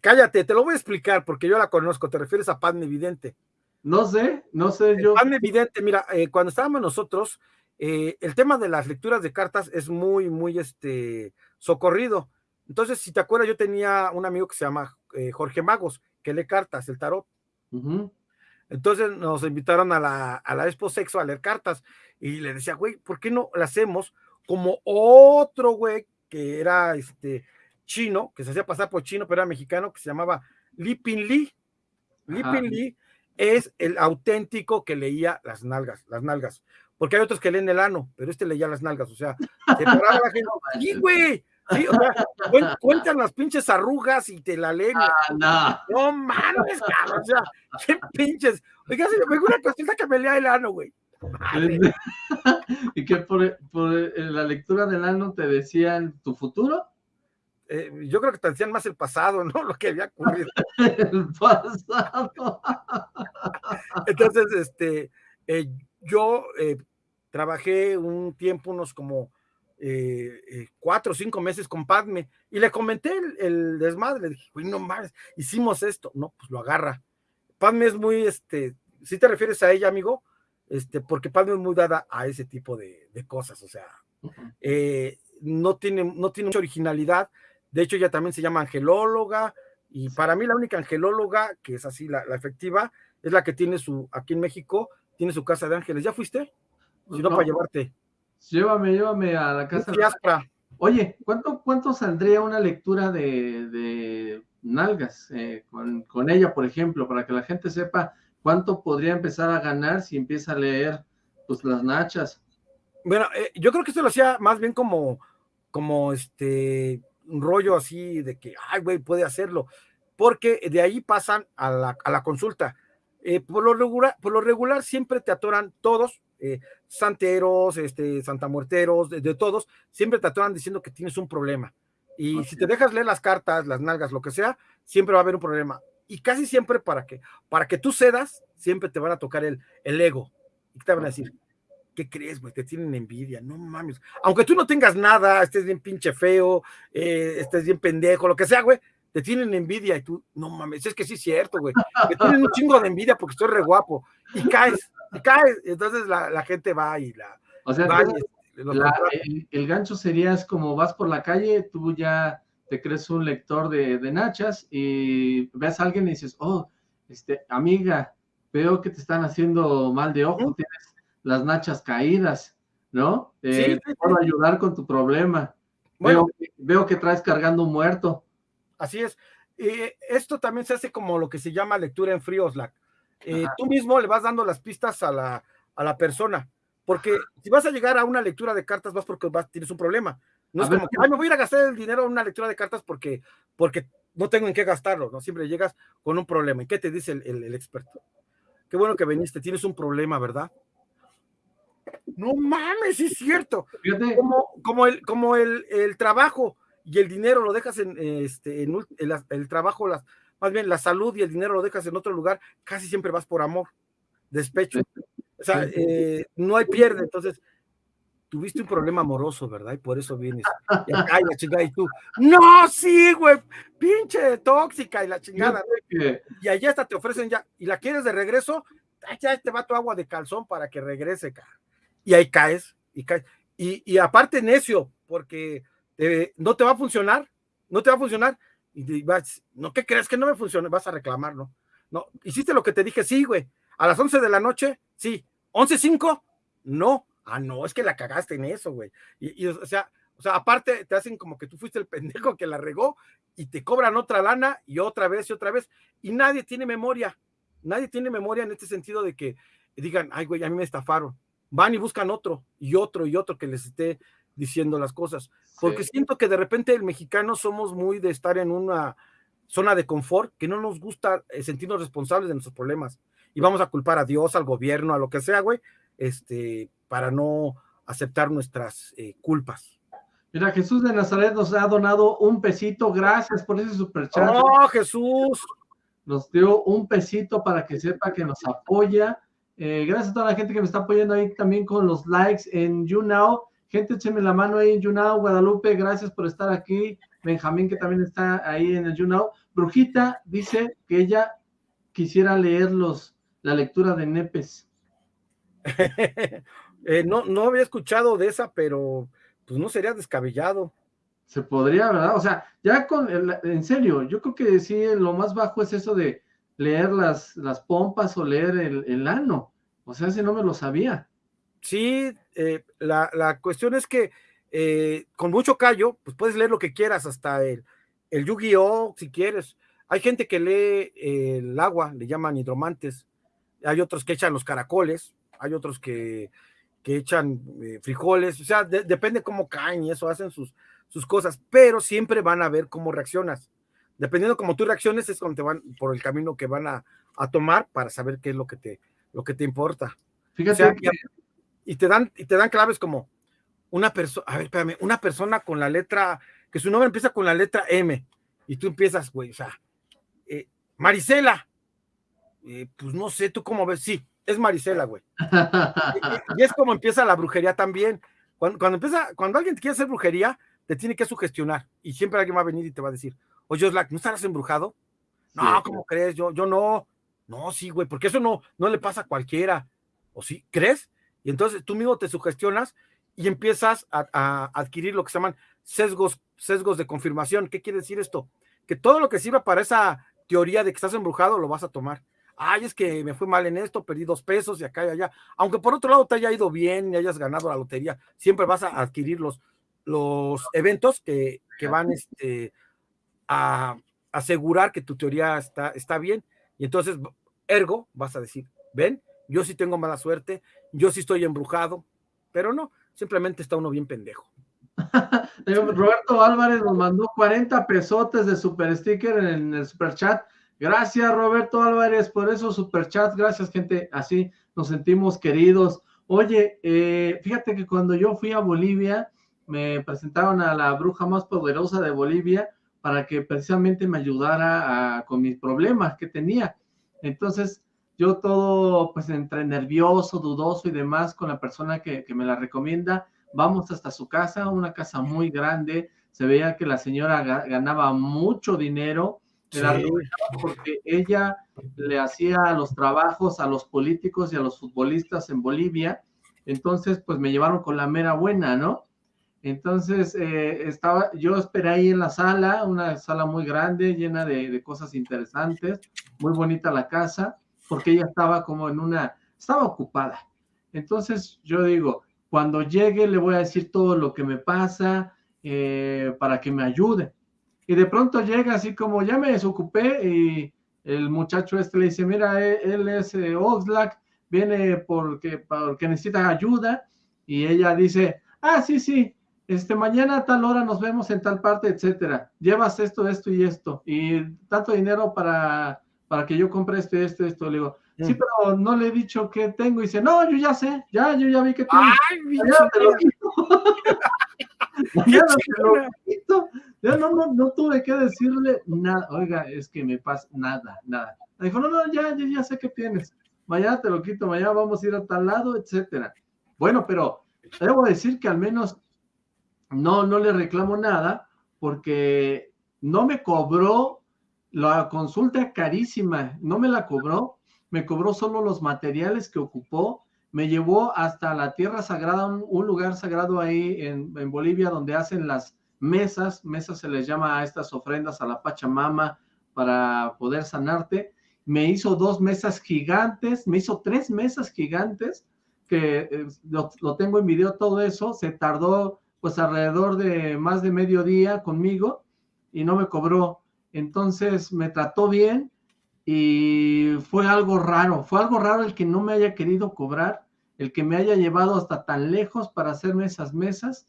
Cállate, te lo voy a explicar porque yo la conozco, te refieres a Pan Evidente. No sé, no sé yo. Pan Evidente, mira, eh, cuando estábamos nosotros, eh, el tema de las lecturas de cartas es muy, muy este, socorrido. Entonces, si te acuerdas, yo tenía un amigo que se llama eh, Jorge Magos, que lee cartas, el tarot. Entonces nos invitaron a la, a la Expo Sexo a leer cartas y le decía, güey, ¿por qué no la hacemos como otro güey que era este chino, que se hacía pasar por chino, pero era mexicano, que se llamaba Li Pin Li? Li Pin Li es el auténtico que leía las nalgas, las nalgas, porque hay otros que leen el ano, pero este leía las nalgas, o sea, se paraba la gente, [laughs] ¡y güey! Sí, o sea, cuentan las pinches arrugas y te la leen. Ah, no. no mames, cabrón. O sea, qué pinches. Oiga, se me una cosita que me lea el ano, güey. [laughs] ¿Y que por, por, la lectura del ano te decían tu futuro? Eh, yo creo que te decían más el pasado, ¿no? [laughs] Lo que había ocurrido. el pasado. [laughs] Entonces, este, eh, yo eh, trabajé un tiempo, unos como eh, eh, cuatro o cinco meses con Padme y le comenté el, el desmadre, le dije, güey, no más, hicimos esto, no, pues lo agarra. Padme es muy, este, si te refieres a ella, amigo, este, porque Padme es muy dada a ese tipo de, de cosas, o sea, eh, no, tiene, no tiene mucha originalidad, de hecho ella también se llama angelóloga, y para mí la única angelóloga, que es así la, la efectiva, es la que tiene su, aquí en México, tiene su casa de ángeles. ¿Ya fuiste? Si no, no. para llevarte. Llévame, llévame a la casa. Oye, ¿cuánto, ¿cuánto saldría una lectura de, de nalgas eh, con, con, ella, por ejemplo, para que la gente sepa cuánto podría empezar a ganar si empieza a leer pues las nachas? Bueno, eh, yo creo que esto lo hacía más bien como, como este, un rollo así de que, ay, güey, puede hacerlo, porque de ahí pasan a la, a la consulta. Eh, por, lo regular, por lo regular siempre te atoran todos, eh, santeros, este, santamuerteros, de, de, todos, siempre te atoran diciendo que tienes un problema. Y si te dejas leer las cartas, las nalgas, lo que sea, siempre va a haber un problema. Y casi siempre para que, para que tú cedas, siempre te van a tocar el, el ego. Y te van a decir, ¿qué crees, güey? Te tienen envidia, no mames. Aunque tú no tengas nada, estés bien pinche feo, eh, estés bien pendejo, lo que sea, güey, te tienen envidia y tú, no mames, es que sí es cierto, güey, que tienen un chingo de envidia porque estoy re guapo y caes, y caes, entonces la, la gente va y la... O sea, va y, la, el, el, gancho sería es como vas por la calle, tú ya te crees un lector de, de, nachas y ves a alguien y dices, oh, este, amiga, veo que te están haciendo mal de ojo, tienes las nachas caídas, ¿no? Eh, sí, te puedo ayudar con tu problema. Bueno, veo, veo que traes cargando un muerto. Así es. Eh, esto también se hace como lo que se llama lectura en frío, Slack. Eh, tú mismo le vas dando las pistas a la, a la persona, porque si vas a llegar a una lectura de cartas, vas porque vas, tienes un problema. No a es ver, como que, ay, me voy a ir a gastar el dinero en una lectura de cartas porque, porque no tengo en qué gastarlo, ¿no? Siempre llegas con un problema. ¿Y qué te dice el, el, el experto? Qué bueno que viniste, tienes un problema, ¿verdad? No mames, es cierto. Como, como, el, como el, el trabajo y el dinero lo dejas en, este, en el, trabajo, las, más bien la salud y el dinero lo dejas en otro lugar, casi siempre vas por amor, despecho. O sea, eh, no hay pierde. Entonces, tuviste un problema amoroso, ¿verdad? Y por eso vienes. Y [laughs] acá y la chingada, y tú, no, sí, güey, pinche tóxica y la chingada. Y allá hasta te ofrecen ya, y la quieres de regreso, ya te va tu agua de calzón para que regrese, cara. Y ahí caes, y caes. Y, aparte necio, porque no te va a funcionar, no te va a funcionar. Y vas, no, ¿qué crees que no me funciona? Vas a reclamar, ¿no? No, hiciste lo que te dije, sí, güey. A las 11 de la noche, sí. ¿11.05? No ah, no, es que la cagaste en eso, güey. Y, o sea, o sea, aparte te hacen como que tú fuiste el pendejo que la regó y te cobran otra lana y otra vez y otra vez. Y nadie tiene memoria. Nadie tiene memoria en este sentido de que digan, ay, güey, a mí me estafaron. Van y buscan otro y otro y otro que les esté diciendo las cosas. Porque siento que de repente el mexicano somos muy de estar en una zona de confort que no nos gusta eh, sentirnos responsables de nuestros problemas. Y vamos a culpar a Dios, al gobierno, a lo que sea, güey. Este, para no aceptar nuestras eh, culpas. Mira, Jesús de Nazaret nos ha donado un pesito, gracias por ese superchat. ¡Oh, Jesús! Nos dio un pesito para que sepa que nos apoya. Eh, gracias a toda la gente que me está apoyando ahí también con los likes en YouNow. Gente, écheme la mano ahí en YouNow. Guadalupe, gracias por estar aquí. Benjamín, que también está ahí en el YouNow. Brujita dice que ella quisiera leer los, la lectura de Nepes. [laughs] Eh, no, no había escuchado de esa, pero pues no sería descabellado. Se podría, ¿verdad? O sea, ya con, en serio, yo creo que sí, lo más bajo es eso de leer las, las pompas o leer el, ano. O sea, si no me lo sabía. Sí, eh, la, cuestión es que eh, con mucho callo, pues puedes leer lo que quieras, hasta el, el Yu-Gi-Oh, si quieres. Hay gente que lee el agua, le llaman hidromantes. Hay otros que echan los caracoles, hay otros que que echan eh, frijoles, o sea, depende cómo caen y eso, hacen sus, sus cosas, pero siempre van a ver cómo reaccionas. Dependiendo cómo tú reacciones, es cuando te van por el camino que van a, tomar para saber qué es lo que te, lo que te importa. Fíjate. y, te dan, y te dan claves como una persona, a ver, espérame, una persona con la letra, que su nombre empieza con la letra M, y tú empiezas, güey, o sea, eh, Marisela, eh, pues no sé, tú cómo ves, sí, es Marisela, güey. [laughs] y, es como empieza la brujería también. Cuando, empieza, cuando alguien quiere hacer brujería, te tiene que sugestionar. Y siempre alguien va a venir y te va a decir, oye, Oslac, ¿no estarás embrujado? No, ¿cómo crees? Yo, yo no. No, sí, güey, porque eso no, no le pasa a cualquiera. ¿O sí? ¿Crees? Y entonces tú mismo te sugestionas y empiezas a, a, adquirir lo que se llaman sesgos, sesgos de confirmación. ¿Qué quiere decir esto? Que todo lo que sirva para esa teoría de que estás embrujado lo vas a tomar ay, es que me fue mal en esto, perdí dos pesos y acá y allá. Aunque por otro lado te haya ido bien y hayas ganado la lotería, siempre vas a adquirir los, los eventos que, van este, a asegurar que tu teoría está, está bien. Y entonces, ergo, vas a decir, ven, yo sí tengo mala suerte, yo sí estoy embrujado, pero no, simplemente está uno bien pendejo. [laughs] Roberto Álvarez nos mandó 40 pesotes de super sticker en el super chat. Gracias, Roberto Álvarez, por esos superchats. Gracias, gente. Así nos sentimos queridos. Oye, eh, fíjate que cuando yo fui a Bolivia, me presentaron a la bruja más poderosa de Bolivia para que precisamente me ayudara con mis problemas que tenía. Entonces, yo todo, pues, entre nervioso, dudoso y demás con la persona que, que me la recomienda, vamos hasta su casa, una casa muy grande. Se veía que la señora ganaba mucho dinero porque ella le hacía los trabajos a los políticos y a los futbolistas en Bolivia, entonces pues me llevaron con la mera buena, ¿no? Entonces eh, estaba, yo esperé ahí en la sala, una sala muy grande, llena de, de, cosas interesantes, muy bonita la casa, porque ella estaba como en una, estaba ocupada. Entonces yo digo, cuando llegue le voy a decir todo lo que me pasa eh, para que me ayude y de pronto llega así como, ya me desocupé y el muchacho este le dice, mira, e, él, es eh, Oxlack, viene porque, porque necesita ayuda y ella dice, ah, sí, sí, este, mañana a tal hora nos vemos en tal parte, etcétera. Llevas esto, esto y esto, y tanto dinero para, para que yo compre esto y esto esto. Le digo, sí, mm. pero no le he dicho que tengo. Y dice, no, yo ya sé, ya, yo ya vi que tengo. ¡Ay, [laughs] te lo quito. [laughs] te lo [laughs] quito. Yo no, no, no tuve que decirle nada. Oiga, es que me pasa nada, nada. Me dijo, no, no, ya, ya, ya sé qué tienes. Mañana te lo quito, mañana vamos a ir a tal lado, etcétera. Bueno, pero debo decir que al menos no, no le reclamo nada porque no me cobró la consulta carísima, no me la cobró, me cobró solo los materiales que ocupó, me llevó hasta la tierra sagrada, un, lugar sagrado ahí en, en, Bolivia donde hacen las mesas, mesas se les llama a estas ofrendas a la Pachamama para poder sanarte. Me hizo dos mesas gigantes, me hizo tres mesas gigantes, que eh, lo, lo tengo en video todo eso, se tardó pues alrededor de más de medio día conmigo y no me cobró. Entonces me trató bien y fue algo raro, fue algo raro el que no me haya querido cobrar, el que me haya llevado hasta tan lejos para hacerme esas mesas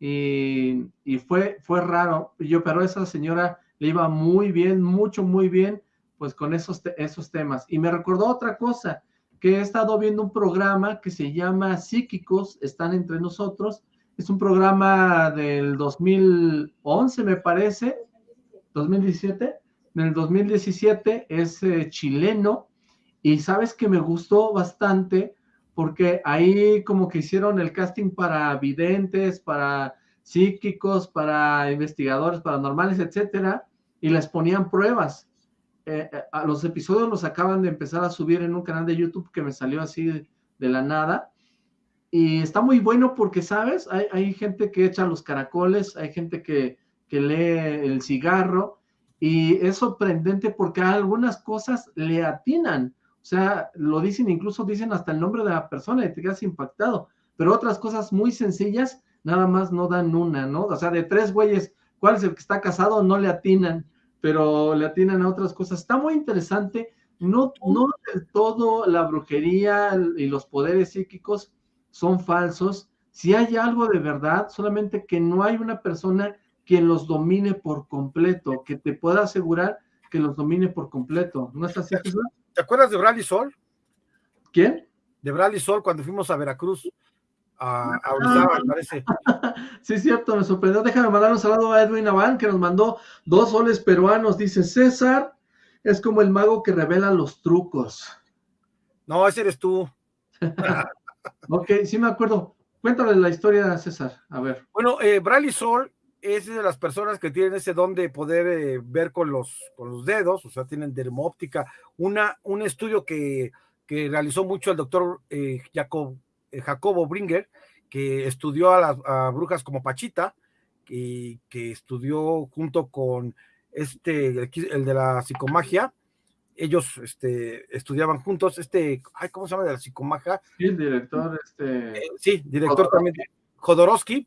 y, fue, fue raro. Yo, pero esa señora le iba muy bien, mucho, muy bien, pues con esos, esos temas. Y me recordó otra cosa, que he estado viendo un programa que se llama Psíquicos, están entre nosotros, es un programa del 2011, me parece, 2017. En el 2017 es eh, chileno y sabes que me gustó bastante porque ahí como que hicieron el casting para videntes, para psíquicos, para investigadores paranormales, etcétera, y les ponían pruebas. Eh, eh, a los episodios los acaban de empezar a subir en un canal de YouTube que me salió así de la nada y está muy bueno porque, ¿sabes? Hay, gente que echa los caracoles, hay gente que, lee el cigarro y es sorprendente porque algunas cosas le atinan. O sea, lo dicen, incluso dicen hasta el nombre de la persona y te quedas impactado. Pero otras cosas muy sencillas, nada más no dan una, ¿no? O sea, de tres güeyes, ¿cuál es el que está casado? No le atinan, pero le atinan a otras cosas. Está muy interesante. No, no del todo la brujería y los poderes psíquicos son falsos, si hay algo de verdad, solamente que no hay una persona quien los domine por completo, que te pueda asegurar que los domine por completo. ¿No es así, ¿Te acuerdas de Bradley Sol? ¿Quién? De Bradley Sol cuando fuimos a Veracruz. A, a parece. [laughs] sí, cierto, me sorprendió. Déjame mandar un saludo a Edwin Avan, que nos mandó dos soles peruanos. Dice, César es como el mago que revela los trucos. No, ese eres tú. [laughs] Ok, sí me acuerdo. Cuéntale la historia, César. A ver. Bueno, eh, Bradley Sol es de las personas que tienen ese don de poder eh, ver con los, con los dedos, o sea, tienen dermóptica. Una, un estudio que, que realizó mucho el doctor eh, Jacob, eh, Jacobo Bringer, que estudió a las brujas como Pachita, y que estudió junto con este, el de la psicomagia, ellos este, estudiaban juntos, este, ay, ¿cómo se llama de la psicomaja? Sí, el director, este. Sí, director también, Jodorowsky.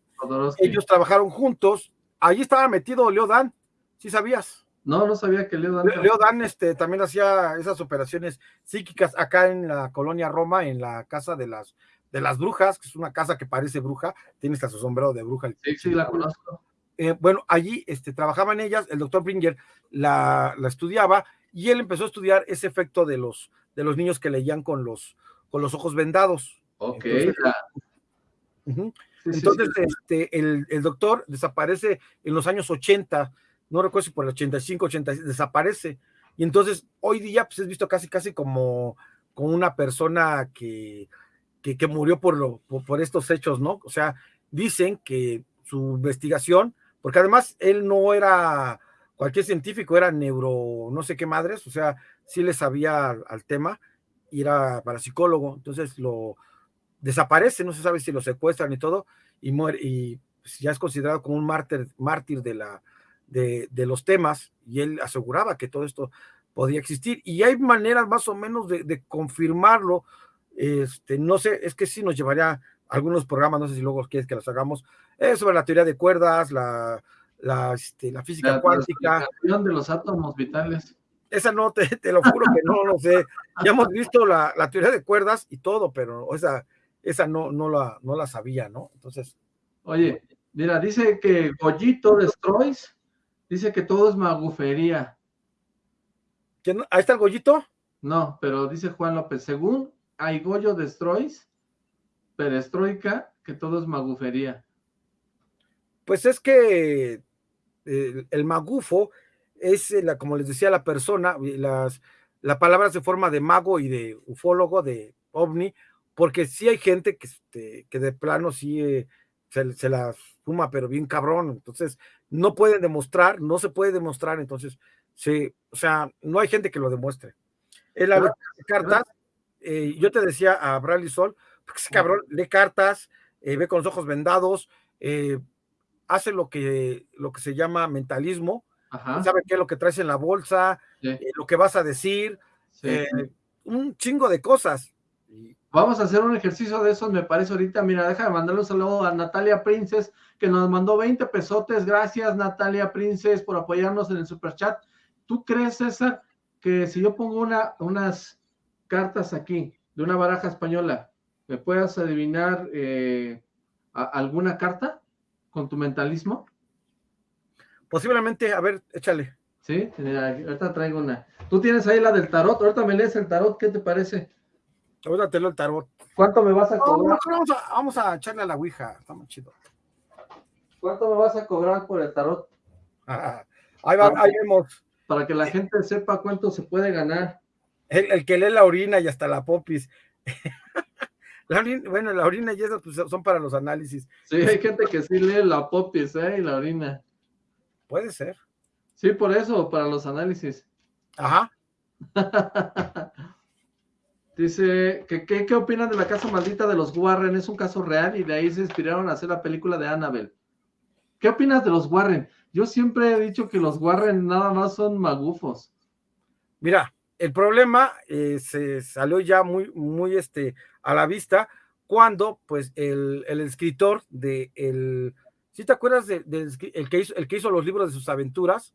Ellos trabajaron juntos, allí estaba metido Leo Dan, ¿sí sabías? No, no sabía que Leo Dan. Leo Dan este, también hacía esas operaciones psíquicas acá en la colonia Roma, en la casa de las, de las brujas, que es una casa que parece bruja, tiene hasta su sombrero de bruja. Sí, sí, la conozco. Eh, bueno, allí este, trabajaban ellas, el doctor Bringer la, la estudiaba y él empezó a estudiar ese efecto de los, de los niños que leían con los, con los ojos vendados. Ok. Entonces, este, el, el, doctor desaparece en los años 80, no recuerdo si por el 85, 86, desaparece. Y entonces, hoy día, pues es visto casi, casi como, como una persona que, que, que murió por, lo, por, estos hechos, ¿no? O sea, dicen que su investigación, porque además él no era cualquier científico era neuro, no sé qué madres, o sea, sí le sabía al, tema y era parapsicólogo, entonces lo desaparece, no se sabe si lo secuestran y todo, y muere, y pues, ya es considerado como un mártir, mártir de, la, de, de, los temas, y él aseguraba que todo esto podía existir, y hay maneras más o menos de, de confirmarlo, este, no sé, es que sí nos llevaría algunos programas, no sé si luego quieres que los hagamos, eh, sobre la teoría de cuerdas, la, la, este, la física cuántica. La de los átomos vitales. Esa no, te, te lo juro que no lo sé. Ya hemos visto la, la, teoría de cuerdas y todo, pero esa, esa no, no, la, no la sabía, ¿no? Entonces. Oye, mira, dice que Goyito Destroys, dice que todo es magufería. ¿Ahí está el Goyito? No, pero dice Juan López, según hay Goyo Destroys, perestroika, que todo es magufería. Pues es que el, magufo es, la, como les decía la persona, las, la palabra se forma de mago y de ufólogo, de ovni, porque sí hay gente que, este, que de plano sí eh, se, se la fuma, pero bien cabrón, entonces no pueden demostrar, no se puede demostrar, entonces, sí, o sea, no hay gente que lo demuestre. El la cartas, eh, yo te decía a Bradley Sol, porque ese cabrón lee cartas, eh, ve con los ojos vendados, hace lo que, lo que se llama mentalismo, sabe qué es lo que traes en la bolsa, lo que vas a decir, un chingo de cosas. Vamos a hacer un ejercicio de esos, me parece ahorita. Mira, déjame mandarle un saludo a Natalia Princes, que nos mandó 20 pesotes. Gracias, Natalia Princes, por apoyarnos en el super chat. ¿Tú crees, César, que si yo pongo una, unas cartas aquí de una baraja española, me puedas adivinar eh, alguna carta con tu mentalismo? Posiblemente, a ver, échale. Sí, ahorita traigo una. Tú tienes ahí la del tarot, ahorita me lees el tarot, ¿qué te parece? Te lo el tarot. ¿Cuánto me vas a cobrar? vamos, a, echarle a la Ouija, está muy chido. ¿Cuánto me vas a cobrar por el tarot? [laughs] ahí, va, ahí vemos. Para que la gente sepa cuánto se puede ganar. El, que lee la orina y hasta la popis. [laughs] bueno, la orina y eso pues, son para los análisis. Sí, hay gente que sí lee la popis, ¿eh? Y la orina. Puede ser. Sí, por eso, para los análisis. Ajá. [laughs] Dice, ¿qué, qué, opinan de la casa maldita de los Warren? Es un caso real y de ahí se inspiraron a hacer la película de Annabelle. ¿Qué opinas de los Warren? Yo siempre he dicho que los Warren nada más son magufos. Mira, el problema eh, se salió ya muy, muy este, a la vista cuando, pues, el, escritor de el, ¿sí te acuerdas de, el, que hizo, el que hizo los libros de sus aventuras?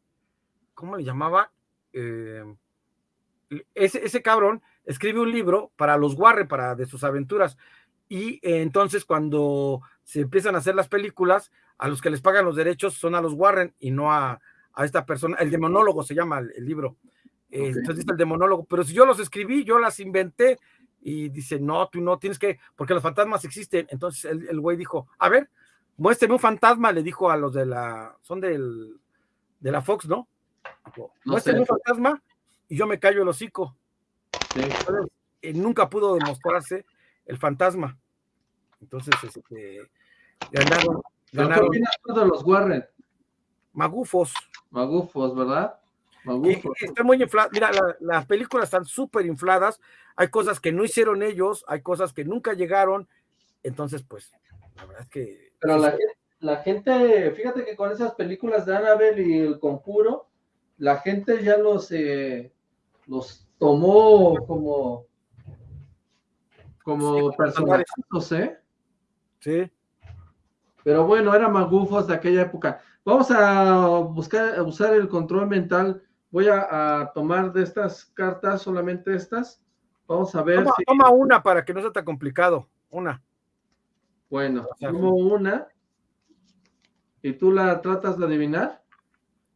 ¿Cómo le llamaba? Eh, ese, ese cabrón escribe un libro para los Warren, para de sus aventuras. Y eh, entonces cuando se empiezan a hacer las películas, a los que les pagan los derechos son a los Warren y no a, esta persona. El demonólogo se llama el, libro. Eh, entonces dice el demonólogo, pero si yo los escribí, yo las inventé. Y dice, no, tú no tienes que, porque los fantasmas existen. Entonces el, güey dijo, a ver, muéstrame un fantasma, le dijo a los de la, son del, de la Fox, ¿no? muéstrame un fantasma y yo me callo el hocico. Eh, nunca pudo demostrarse el fantasma. Entonces, este, ganaron. ganaron de los Warren? Magufos. Magufos, ¿verdad? Magufos. está muy inflado. Mira, las películas están súper infladas. Hay cosas que no hicieron ellos, hay cosas que nunca llegaron. Entonces, pues, la verdad es que. Pero la, la gente, fíjate que con esas películas de Annabelle y el conjuro, la gente ya los, eh, los tomó como como personajes, no sé. Sí. Pero bueno, eran magufos de aquella época. Vamos a buscar, a usar el control mental. Voy a, tomar de estas cartas, solamente estas. Vamos a ver. Toma, toma una para que no sea tan complicado. Una. Bueno, tomo una. ¿Y tú la tratas de adivinar?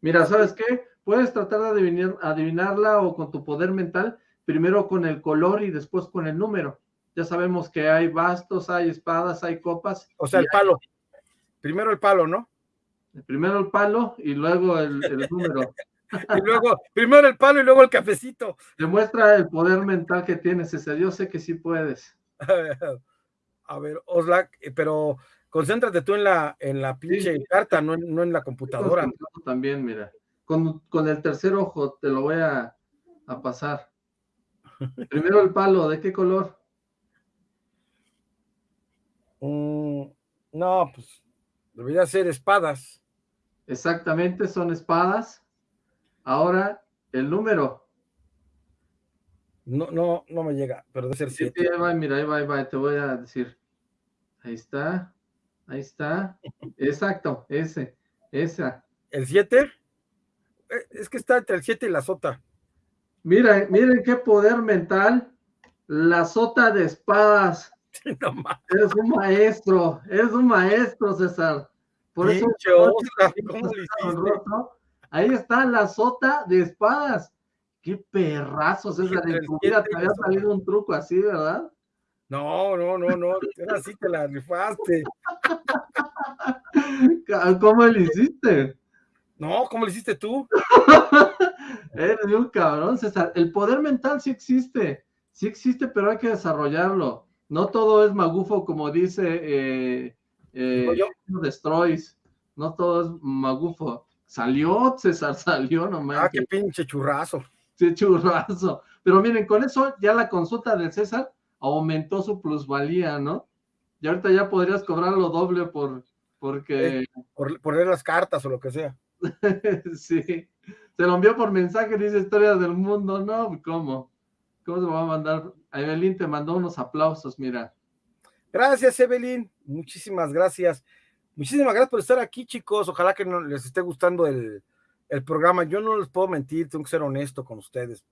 Mira, ¿sabes qué? Puedes tratar de adivinar, adivinarla o con tu poder mental, primero con el color y después con el número. Ya sabemos que hay bastos, hay espadas, hay copas. O sea, el palo. Primero el palo, ¿no? Primero el palo y luego el, [laughs] número. y luego, primero el palo y luego el cafecito. Demuestra el poder mental que tienes, ese. Yo sé que sí puedes. [laughs] A ver, Oslak, eh, pero concéntrate tú en la, en la pinche carta, no en, no en la computadora. También, mira con, con el tercer ojo te lo voy a, a pasar. [laughs] Primero el palo, ¿de qué color? Mm, no, pues debería ser espadas. Exactamente, son espadas. Ahora, el número. No, no, no me llega, pero debe ser siete. Sí, mira, ahí va, ahí va, te voy a decir. Ahí está, ahí está. [laughs] Exacto, ese, esa. ¿El 7? Es que está entre el 7 y la sota. Miren, miren qué poder mental. La sota de espadas. [laughs] es un maestro, es un maestro, César. Por eso. ahí está la sota de espadas. Qué perrazo, César. En tu vida te había salido un truco así, ¿verdad? No, no, no, no. Ahora sí te la rifaste. [laughs] ¿Cómo le hiciste? No, ¿cómo lo hiciste tú? [laughs] Eres un cabrón, César. El poder mental sí existe, sí existe, pero hay que desarrollarlo. No todo es magufo, como dice eh, eh, Destroys. No todo es magufo. Salió, César, [laughs] salió nomás. Ah, qué pinche churrazo. Sí, churrazo. Pero miren, con eso ya la consulta de César aumentó su plusvalía, ¿no? Y ahorita ya podrías cobrar lo doble por, porque... Eh, por, por leer las cartas o lo que sea. [laughs] sí. Se lo envió por mensaje, dice historias del mundo. No, ¿cómo? ¿Cómo se va a mandar? Evelyn te mandó unos aplausos, mira. Gracias, Evelyn. Muchísimas gracias. Muchísimas gracias por estar aquí, chicos. Ojalá que les esté gustando el, programa. Yo no les puedo mentir, tengo que ser honesto con ustedes.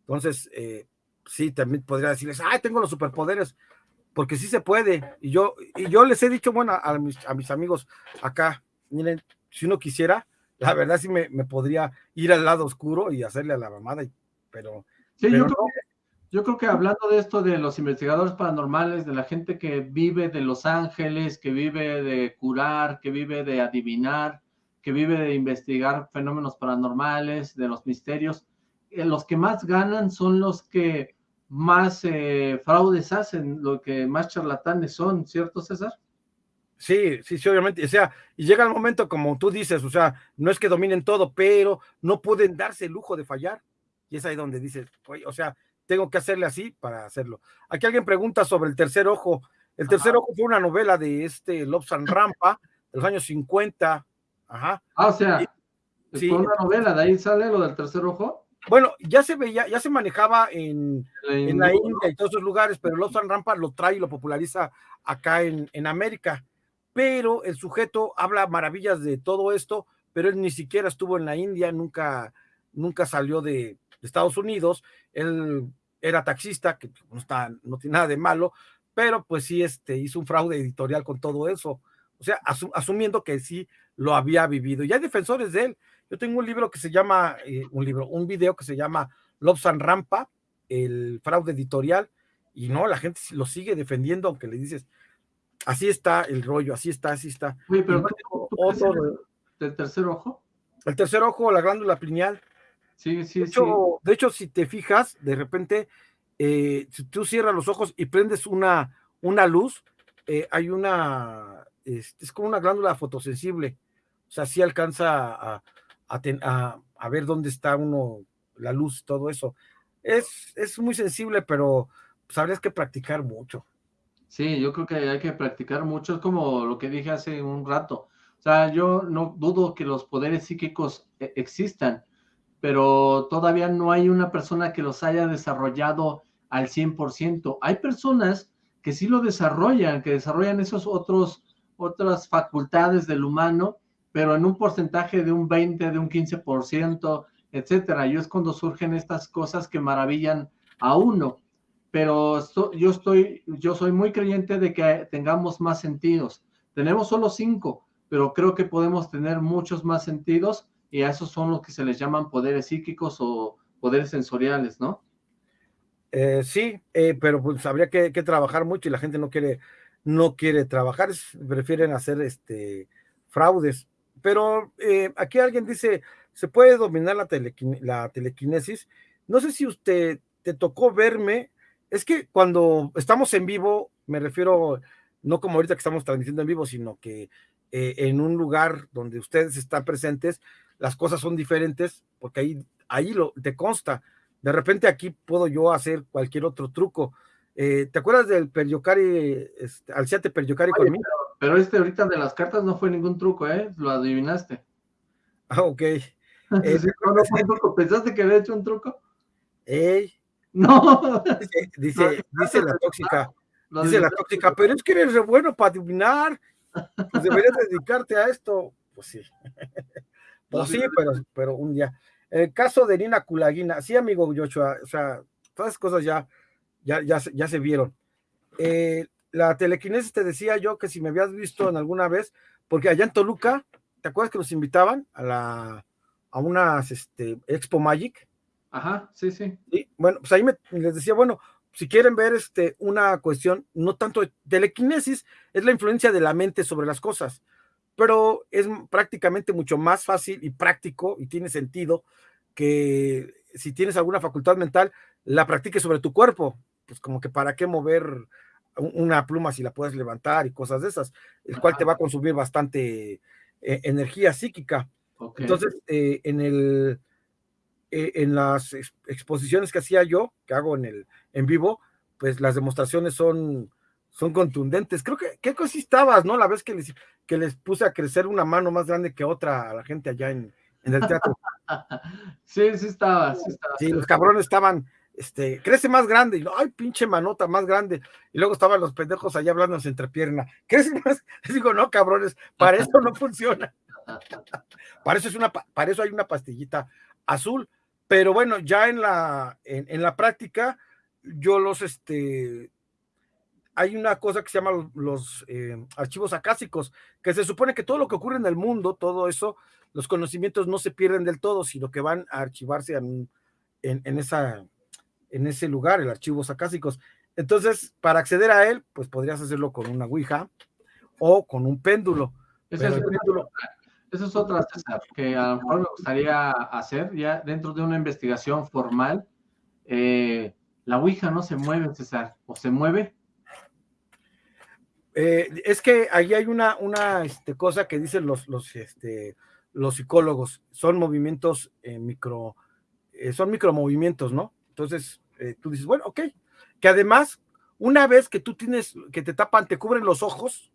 Entonces, eh, sí, también podría decirles, ay, tengo los superpoderes, porque sí se puede. Y yo, y yo les he dicho, bueno, a mis, a mis amigos acá, miren, si uno quisiera, la verdad sí me, podría ir al lado oscuro y hacerle a la mamada, pero... Sí, yo, creo que, hablando de esto de los investigadores paranormales, de la gente que vive de Los Ángeles, que vive de curar, que vive de adivinar, que vive de investigar fenómenos paranormales, de los misterios, eh, los que más ganan son los que más eh, fraudes hacen, los que más charlatanes son, ¿cierto, César? Sí, sí, sí, obviamente. O sea, y llega el momento, como tú dices, o sea, no es que dominen todo, pero no pueden darse el lujo de fallar. Y es ahí donde dices, o sea, tengo que hacerle así para hacerlo. Aquí alguien pregunta sobre el tercer ojo. El tercer ojo fue una novela de este Lobsan Rampa, de los años 50. Ajá. Ah, o sea, sí. fue una novela, de ahí sale lo del tercer ojo. Bueno, ya se veía, ya se manejaba en, en la India y todos esos lugares, pero Lobsan Rampa lo trae y lo populariza acá en, en América pero el sujeto habla maravillas de todo esto, pero él ni siquiera estuvo en la India, nunca, nunca salió de, Estados Unidos, él era taxista, que no, está, no tiene nada de malo, pero pues sí este, hizo un fraude editorial con todo eso, o sea, asumiendo que sí lo había vivido. Y hay defensores de él. Yo tengo un libro que se llama, eh, un libro, un video que se llama Lobsan Rampa, el fraude editorial, y no, la gente lo sigue defendiendo, aunque le dices, Así está el rollo, así está, así está. Oye, pero del tercer ojo? El tercer ojo, la glándula pineal. Sí, sí, de hecho, sí. De hecho, si te fijas, de repente, eh, si tú cierras los ojos y prendes una, una luz, eh, hay una, es, como una glándula fotosensible. O sea, sí alcanza a, a, a, ver dónde está uno, la luz, todo eso. Es, es muy sensible, pero pues, habrías que practicar mucho. Sí, yo creo que hay que practicar mucho, es como lo que dije hace un rato. O sea, yo no dudo que los poderes psíquicos e, existan, pero todavía no hay una persona que los haya desarrollado al 100%. Hay personas que sí lo desarrollan, que desarrollan esos otros, otras facultades del humano, pero en un porcentaje de un 20, de un 15%, etcétera. Y es cuando surgen estas cosas que maravillan a uno pero yo estoy, yo soy muy creyente de que tengamos más sentidos. Tenemos solo cinco, pero creo que podemos tener muchos más sentidos y a esos son los que se les llaman poderes psíquicos o poderes sensoriales, ¿no? Eh, sí, eh, pero pues habría que, trabajar mucho y la gente no quiere, no quiere trabajar, prefieren hacer este fraudes. Pero eh, aquí alguien dice, ¿se puede dominar la, la telequinesis? No sé si usted te tocó verme es que cuando estamos en vivo, me refiero, no como ahorita que estamos transmitiendo en vivo, sino que eh, en un lugar donde ustedes están presentes, las cosas son diferentes, porque ahí, ahí lo, te consta. De repente aquí puedo yo hacer cualquier otro truco. Eh, ¿Te acuerdas del Periocari, este, Alciate Periocari conmigo? Pero, este ahorita de las cartas no fue ningún truco, ¿eh? Lo adivinaste. Ah, ok. [laughs] Eh, ¿Pensaste que había hecho un truco? Ey, [laughs] no. Dice, dice, la tóxica. dice la tóxica, pero es que eres re bueno para adivinar. Pues deberías dedicarte a esto. Pues sí. [laughs] Pues sí, pero, pero un día. El caso de Nina Kulagina, sí, amigo Joshua, o sea, todas esas cosas ya, ya, ya, ya se vieron. Eh, la telequinesis te decía yo que si me habías visto en alguna vez, porque allá en Toluca, ¿te acuerdas que nos invitaban a la a unas este, Expo Magic? Ajá, sí, sí. Y bueno, pues ahí me, les decía, bueno, si quieren ver este, una cuestión, no tanto de telequinesis, es la influencia de la mente sobre las cosas. pero es prácticamente mucho más fácil y práctico y tiene sentido que si tienes alguna facultad mental, la practiques sobre tu cuerpo. Pues como que para qué mover una pluma si la puedes levantar y cosas de esas, el cual te va a consumir bastante eh, energía psíquica. Entonces, eh, en, el, eh, en las exposiciones que hacía yo, que hago en, el, en vivo, pues las demostraciones son, son contundentes. Creo que, ¿qué cosa estabas, no? La vez que les, que les puse a crecer una mano más grande que otra a la gente allá en, en el teatro. [laughs] sí, sí estaba, sí estaba. Sí, los cabrones estaban este, crece más grande, y ay, pinche manota más grande, y luego estaban los pendejos allá hablando entre pierna, crece más, [laughs] les digo, no, cabrones, para eso no funciona, [laughs] para eso es una, para eso hay una pastillita azul, pero bueno, ya en la, en, la práctica, yo los, este, hay una cosa que se llama los, eh, archivos acásicos, que se supone que todo lo que ocurre en el mundo, todo eso, los conocimientos no se pierden del todo, sino que van a archivarse en, en esa en ese lugar, el archivo acásicos. Entonces, para acceder a él, pues podrías hacerlo con una Ouija o con un péndulo. Es, péndulo... es otra, César, que a lo mejor me gustaría hacer ya dentro de una investigación formal. Eh, la Ouija no se mueve, César, o se mueve. Eh, es que ahí hay una, una este, cosa que dicen los, los, este, los psicólogos, son movimientos eh, micro, son micromovimientos, ¿no? Entonces, tú dices, bueno, ok, que además, una vez que tú tienes, que te tapan, te cubren los ojos,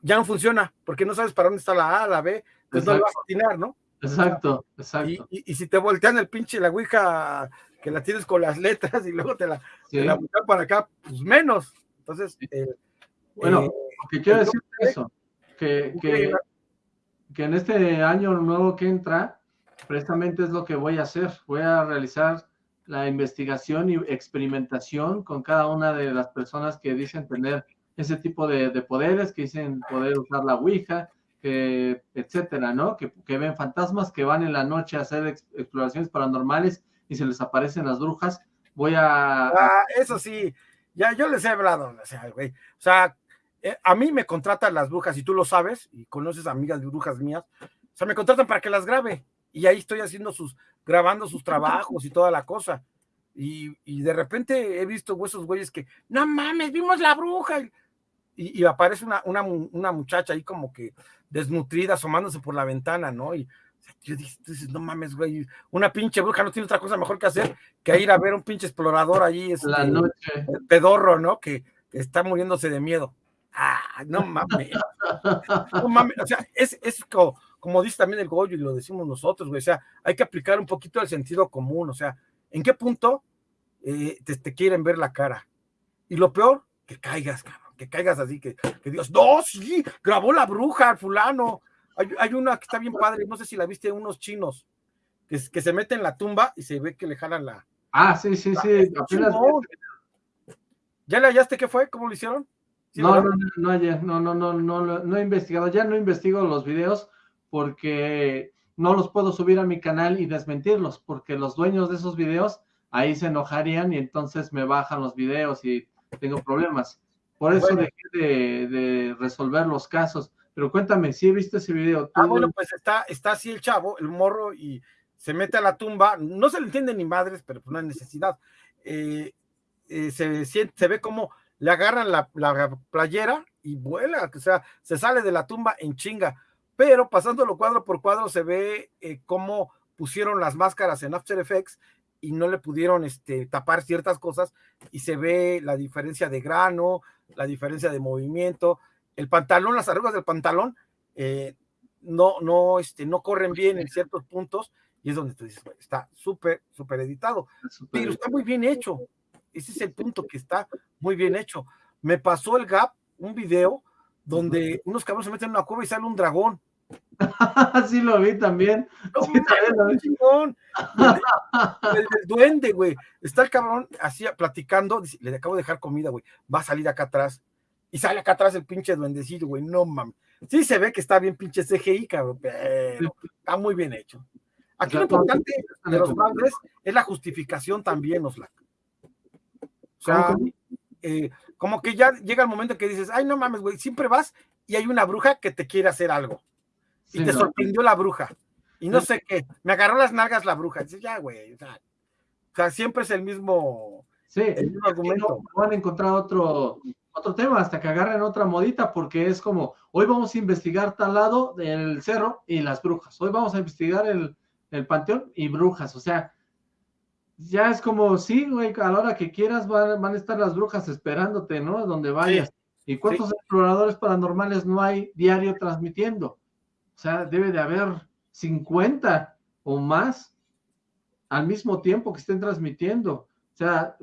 ya no funciona, porque no sabes para dónde está la A, la B, pues no le vas a atinar, ¿no? Exacto, exacto. Y, si te voltean el pinche la ouija que la tienes con las letras y luego te la, voltean para acá, pues menos. Entonces, eh, bueno, eh, que quiero decir eso, que, que, que en este año nuevo que entra, precisamente es lo que voy a hacer, voy a realizar la investigación y experimentación con cada una de las personas que dicen tener ese tipo de, poderes, que dicen poder usar la Ouija, que, etcétera, ¿no? Que, ven fantasmas, que van en la noche a hacer exploraciones paranormales y se les aparecen las brujas. Voy a... Ah, eso sí, ya yo les he hablado, o sea, güey, o sea, eh, a mí me contratan las brujas, y tú lo sabes, y conoces amigas de brujas mías, o sea, me contratan para que las grabe, y ahí estoy haciendo sus, grabando sus trabajos y toda la cosa. Y, de repente he visto esos güeyes que, no mames, vimos la bruja. Y, aparece una, una, muchacha ahí como que desnutrida, asomándose por la ventana, ¿no? Y yo dices, no mames, güey, una pinche bruja no tiene otra cosa mejor que hacer que ir a ver un pinche explorador ahí, este, la noche. pedorro, ¿no? Que, está muriéndose de miedo. Ah, no mames. no mames, o sea, es, es como, como dice también el Goyo y lo decimos nosotros, güey, o sea, hay que aplicar un poquito el sentido común, o sea, ¿en qué punto eh, te, quieren ver la cara? Y lo peor, que caigas, cabrón, que caigas así, que, que Dios, no, sí, grabó la bruja, fulano. Hay, una que está bien padre, no sé si la viste, unos chinos, que, que se meten en la tumba y se ve que le jalan la... Ah, sí, sí, sí. ¿Ya le hallaste qué fue? ¿Cómo lo hicieron? no, no, no, no, no, no, no, no he investigado, ya no investigo los videos, porque no los puedo subir a mi canal y desmentirlos, porque los dueños de esos videos ahí se enojarían y entonces me bajan los videos y tengo problemas. Por eso dejé de, resolver los casos. Pero cuéntame, si he visto ese video. Ah, bueno, pues está, está así el chavo, el morro, y se mete a la tumba. No se le entiende ni madres, pero pues no hay necesidad. Eh, eh, se, se ve como le agarran la, la, playera y vuela, o sea, se sale de la tumba en chinga pero pasándolo cuadro por cuadro se ve eh, cómo pusieron las máscaras en After Effects y no le pudieron este, tapar ciertas cosas y se ve la diferencia de grano, la diferencia de movimiento, el pantalón, las arrugas del pantalón eh, no, no, este, no corren bien en ciertos puntos y es donde tú dices, está súper, súper editado, pero está muy bien hecho, ese es el punto que está muy bien hecho. Me pasó el Gap, un video donde unos cabrones se meten en una cueva y sale un dragón [laughs] sí lo vi también. El, duende, güey. Está el cabrón así platicando. le acabo de dejar comida, güey. Va a salir acá atrás. Y sale acá atrás el pinche duendecillo, güey. No mames. Sí se ve que está bien pinche CGI, cabrón, pero está muy bien hecho. Aquí lo importante de los padres es la justificación también, Oslac. O sea, eh, como que ya llega el momento que dices, ay, no mames, güey, siempre vas y hay una bruja que te quiere hacer algo. Y te sorprendió la bruja. Y no sé qué, me agarró las nalgas la bruja. Dice, ya, güey. O sea, siempre es el mismo, sí, el mismo argumento. van a encontrar otro, otro tema hasta que agarren otra modita, porque es como, hoy vamos a investigar tal lado del cerro y las brujas. Hoy vamos a investigar el, el panteón y brujas. O sea, ya es como, sí, güey, a la hora que quieras van, a estar las brujas esperándote, ¿no? Donde vayas. ¿Y cuántos exploradores paranormales no hay diario transmitiendo? O sea, debe de haber 50 o más al mismo tiempo que estén transmitiendo. O sea,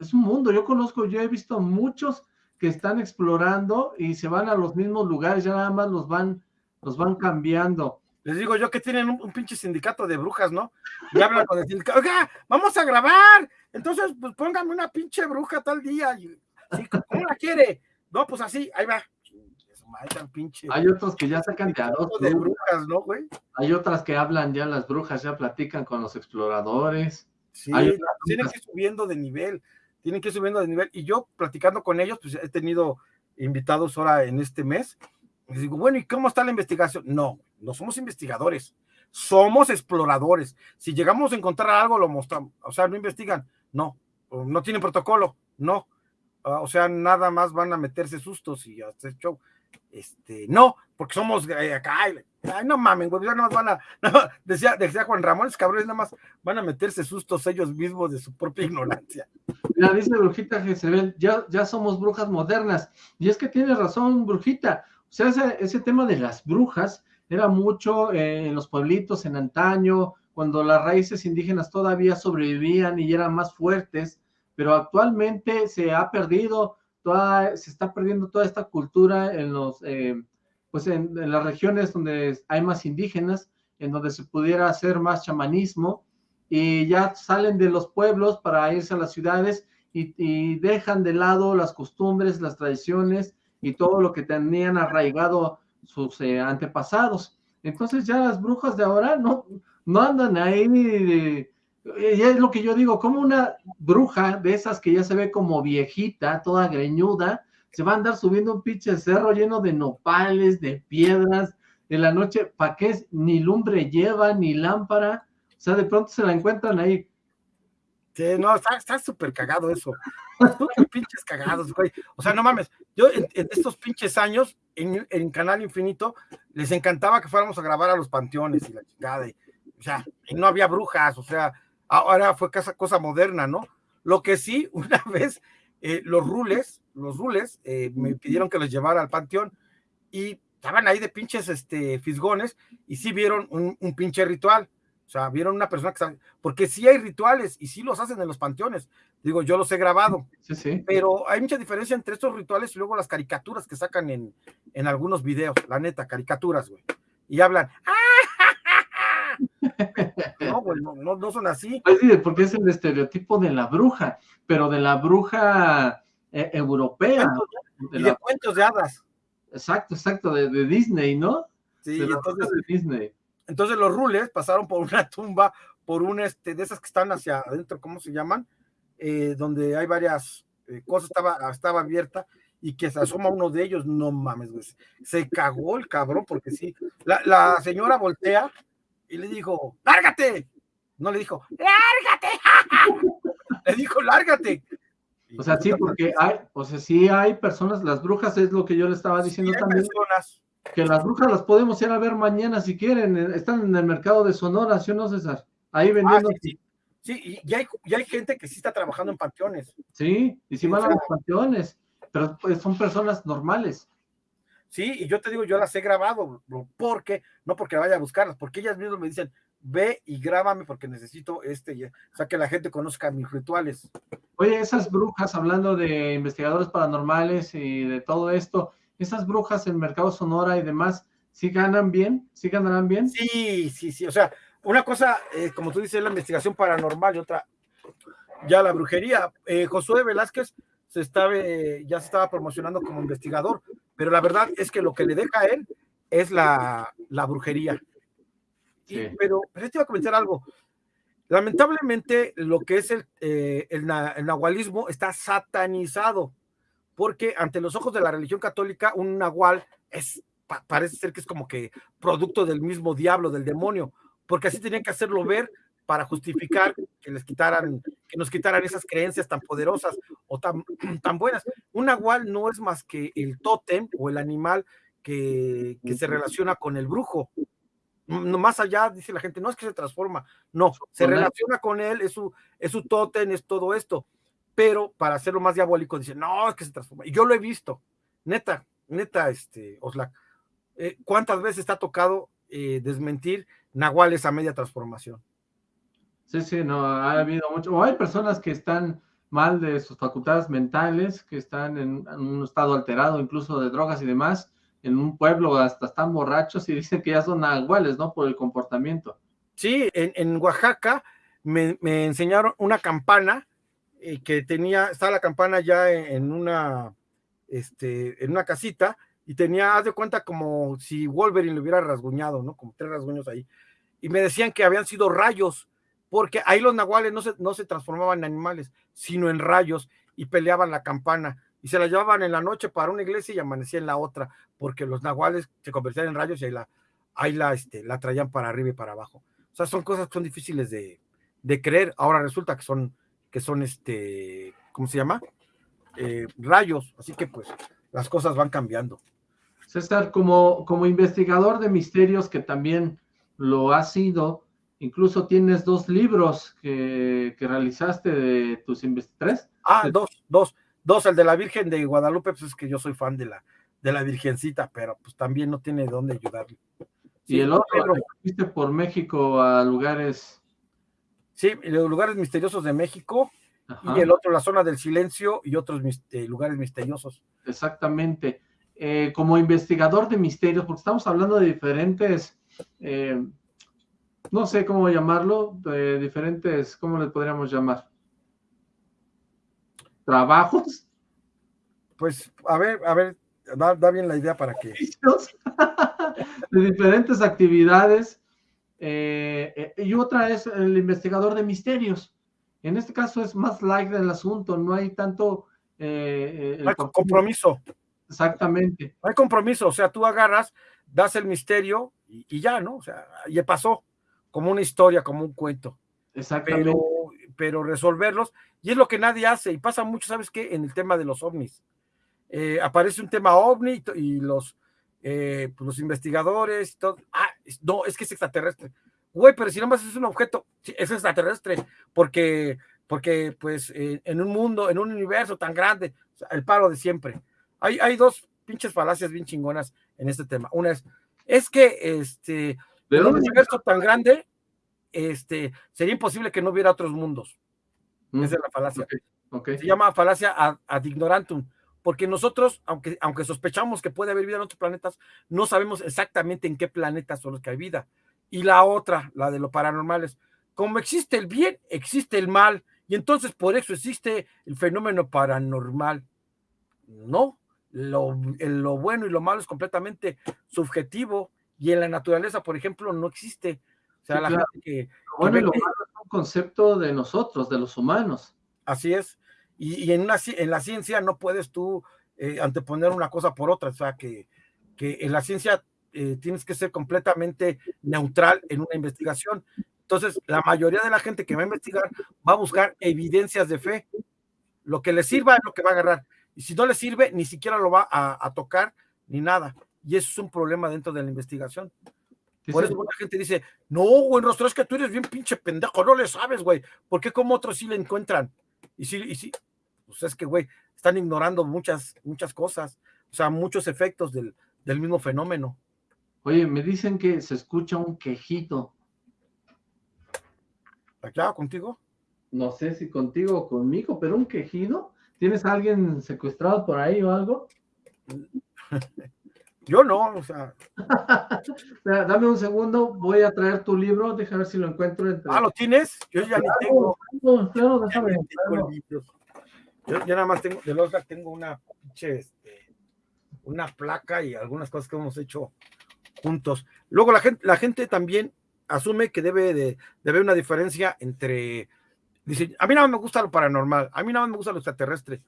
es un mundo. Yo conozco, yo he visto muchos que están explorando y se van a los mismos lugares, ya nada más los van, los van cambiando. Les digo yo que tienen un, pinche sindicato de brujas, ¿no? Y hablan con el sindicato, oiga, vamos a grabar, entonces pues póngame una pinche bruja tal día. ¿Cómo la quiere? No, pues así, ahí va. Hay otros que ya sacan de a De brujas, ¿no, güey? Hay otras que hablan ya, las brujas ya platican con los exploradores. Sí, tienen que ir subiendo de nivel, tienen que ir subiendo de nivel. Y yo platicando con ellos, pues he tenido invitados ahora en este mes. Les digo, bueno, ¿y cómo está la investigación? No, no somos investigadores, somos exploradores. Si llegamos a encontrar algo, lo mostramos. O sea, no investigan, no, no tienen protocolo, no. Ah, o sea, nada más van a meterse sustos y hacer show. Este, no, porque somos eh, ay, no mamen, güey, ya nada más van a, [laughs] decía, decía Juan Ramón, es cabrones nada más van a meterse sustos ellos mismos de su propia ignorancia. La dice Brujita Jezebel, ya, ya somos brujas modernas, y es que tiene razón, Brujita, o sea, ese, ese tema de las brujas era mucho eh, en los pueblitos en antaño, cuando las raíces indígenas todavía sobrevivían y eran más fuertes, pero actualmente se ha perdido, se está perdiendo toda esta cultura en los, eh, pues en, las regiones donde hay más indígenas, en donde se pudiera hacer más chamanismo, y ya salen de los pueblos para irse a las ciudades y, y dejan de lado las costumbres, las tradiciones y todo lo que tenían arraigado sus eh, antepasados. Entonces ya las brujas de ahora no, no andan ahí, y es lo que yo digo, como una bruja de esas que ya se ve como viejita, toda greñuda, se va a andar subiendo un pinche cerro lleno de nopales, de piedras, en la noche, ¿para qué? Ni lumbre lleva, ni lámpara, o sea, de pronto se la encuentran ahí. Sí, no, está súper cagado eso. pinches cagados, güey. O sea, no mames, yo en, estos pinches años, en, Canal Infinito, les encantaba que fuéramos a grabar a los panteones y la chingada. o sea, y no había brujas, o sea, ahora fue cosa, cosa moderna, ¿no? Lo que sí, [laughs] una vez, eh, los rules, los rules, eh, me pidieron que los llevara al panteón y estaban ahí de pinches este, fisgones y sí vieron un, un pinche ritual. O sea, vieron una persona que sabe, porque sí hay rituales y sí los hacen en los panteones. Digo, yo los he grabado. Sí, sí. Pero hay mucha diferencia entre estos rituales y luego las caricaturas que sacan en, en algunos videos, la neta, caricaturas, güey. Y hablan, [laughs] no, güey, no, no, son así. Pues sí, porque es el estereotipo de la bruja, pero de la bruja eh, europea. De y de cuentos de hadas. Exacto, exacto, de, Disney, ¿no? Sí, entonces de Disney. Entonces los rules pasaron por una tumba, por un este, de esas que están hacia adentro, ¿cómo se llaman? Eh, donde hay varias eh, cosas, estaba, estaba abierta y que se asoma uno de ellos, no mames, güey. Se cagó el cabrón, porque sí. La, la señora voltea y le dijo, ¡lárgate! No le dijo, ¡lárgate! [laughs] le dijo, ¡lárgate! O sea, sí, porque hay, o sea, sí hay personas, las brujas es lo que yo le estaba diciendo también. Personas que las brujas las podemos ir a ver mañana si quieren. Eh, están en el mercado de Sonora, ¿sí o no, César? Ahí ah, vendiendo. sí, y, hay, hay, gente que sí está trabajando en panteones. Sí, y sí van a los panteones, pero pues, son personas normales. Sí, y yo te digo, yo las he grabado, porque, no porque vaya a buscarlas, porque ellas mismas me dicen, ve y grábame porque necesito este, o sea, que la gente conozca mis rituales. Oye, esas brujas, hablando de investigadores paranormales y de todo esto, esas brujas en Mercado Sonora y demás, ¿sí ganan bien? ¿Sí ganarán bien? Sí, sí, sí. O sea, una cosa, eh, como tú dices, la investigación paranormal y otra, ya la brujería. Eh, Josué Velázquez se estaba, eh, ya se estaba promocionando como investigador, pero la verdad es que lo que le deja a él es la, la brujería. pero, pero te iba a comentar algo. Lamentablemente, lo que es el, el, el nahualismo está satanizado porque ante los ojos de la religión católica, un nahual es, parece ser que es como que producto del mismo diablo, del demonio, porque así tenían que hacerlo ver para justificar que les quitaran, que nos quitaran esas creencias tan poderosas o tan, [clears throat] tan buenas. Un nahual no es más que el tótem o el animal que, que se relaciona con el brujo. No, más allá, dice la gente, no es que se transforma, no, se relaciona con él, es su, es su tótem, es todo esto. Pero para hacerlo más diabólico, dice, no, es que se transforma. Y yo lo he visto, neta, neta, este, Oslac. Eh, ¿Cuántas veces está tocado eh, desmentir nahuales a media transformación? Sí, sí, no, ha habido mucho. O hay personas que están mal de sus facultades mentales, que están en, un estado alterado, incluso de drogas y demás, en un pueblo hasta están borrachos y [laughs] dicen que ya son nahuales, ¿no? Por el comportamiento. Sí, en, Oaxaca me, enseñaron una campana eh, que tenía, estaba la campana ya en, una, este, en una casita y tenía, haz de cuenta, como si Wolverine le hubiera rasguñado, ¿no? Como tres rasguños ahí. Y me decían que habían sido rayos, porque ahí los nahuales no se, no se transformaban en animales, sino en rayos y peleaban la campana y se la llevaban en la noche para una iglesia y amanecía en la otra, porque los nahuales se convertían en rayos y ahí la, ahí la, este, la traían para arriba y para abajo. O sea, son cosas que son difíciles de, de creer. Ahora resulta que son, que son este, ¿cómo se llama? Eh, rayos, así que pues las cosas van cambiando. César, como, como investigador de misterios que también lo ha sido, incluso tienes dos libros que, realizaste de tus investigaciones. Ah, dos, dos, dos, el de la Virgen de Guadalupe, pues es que yo soy fan de la, de la Virgencita, pero pues también no tiene de dónde ayudarle. y el otro, fuiste por México a lugares... Sí, los lugares misteriosos de México, y el otro, la zona del silencio, y otros eh, lugares misteriosos. Exactamente. Eh, como investigador de misterios, porque estamos hablando de diferentes, eh, no sé cómo llamarlo, de diferentes, ¿cómo les podríamos llamar? ¿Trabajos? Pues, a ver, a ver, da, bien la idea para que... [laughs] de diferentes actividades, eh, y otra es el investigador de misterios. En este caso es más light del asunto, no hay tanto... compromiso. Exactamente. No hay compromiso, o sea, tú agarras, das el misterio y, ya, ¿no? O sea, ya pasó, como una historia, como un cuento. Exactamente. Pero, resolverlos, y es lo que nadie hace, y pasa mucho, ¿sabes qué? En el tema de los ovnis. Eh, aparece un tema ovni y los, eh, pues, los investigadores y todo, ah, no, es que es extraterrestre. Güey, pero si nomás es un objeto, es extraterrestre, porque, porque pues en un mundo, en un universo tan grande, el paro de siempre hay, dos pinches falacias bien chingonas en este tema. Una es, es que este, en un universo tan grande, este, sería imposible que no hubiera otros mundos. Mm. Esa es la falacia. Se llama falacia ad, ignorantum, porque nosotros, aunque, aunque sospechamos que puede haber vida en otros planetas, no sabemos exactamente en qué planetas son los que hay vida. Y la otra, la de lo paranormal, es, como existe el bien, existe el mal, y entonces por eso existe el fenómeno paranormal. No, lo, lo, bueno y lo malo es completamente subjetivo y en la naturaleza, por ejemplo, no existe. O sea, la gente que... Lo bueno y lo malo es un concepto de nosotros, de los humanos. Así es. Y, en, una, en la ciencia no puedes tú eh, anteponer una cosa por otra. O sea, que, que en la ciencia eh, tienes que ser completamente neutral en una investigación. Entonces, la mayoría de la gente que va a investigar va a buscar evidencias de fe. Lo que le sirva es lo que va a agarrar y si no le sirve, ni siquiera lo va a, tocar ni nada. Y eso es un problema dentro de la investigación. Por eso mucha gente dice, no, güey, Rostro, es que tú eres bien pinche pendejo, no le sabes, güey. ¿Por qué como otros sí le encuentran? Y sí, y sí, pues es que, güey, están ignorando muchas, muchas cosas, o sea, muchos efectos del, del mismo fenómeno. Oye, me dicen que se escucha un quejito. ¿Acá contigo? No sé si contigo o conmigo, pero un quejido. ¿Tienes a alguien secuestrado por ahí o algo? [laughs] Yo no, o sea. [laughs] Dame un segundo, voy a traer tu libro, déjame ver si lo encuentro. Entre... Ah, ¿lo tienes? Yo ya ni tengo. Claro, déjame. Yo, yo, nada más tengo, de los tengo una pinche, este, una placa y algunas cosas que hemos hecho juntos. Luego la gente, la gente también asume que debe de, de haber una diferencia entre Dice, a mí nada más me gusta lo paranormal, a mí nada más me gusta lo extraterrestre.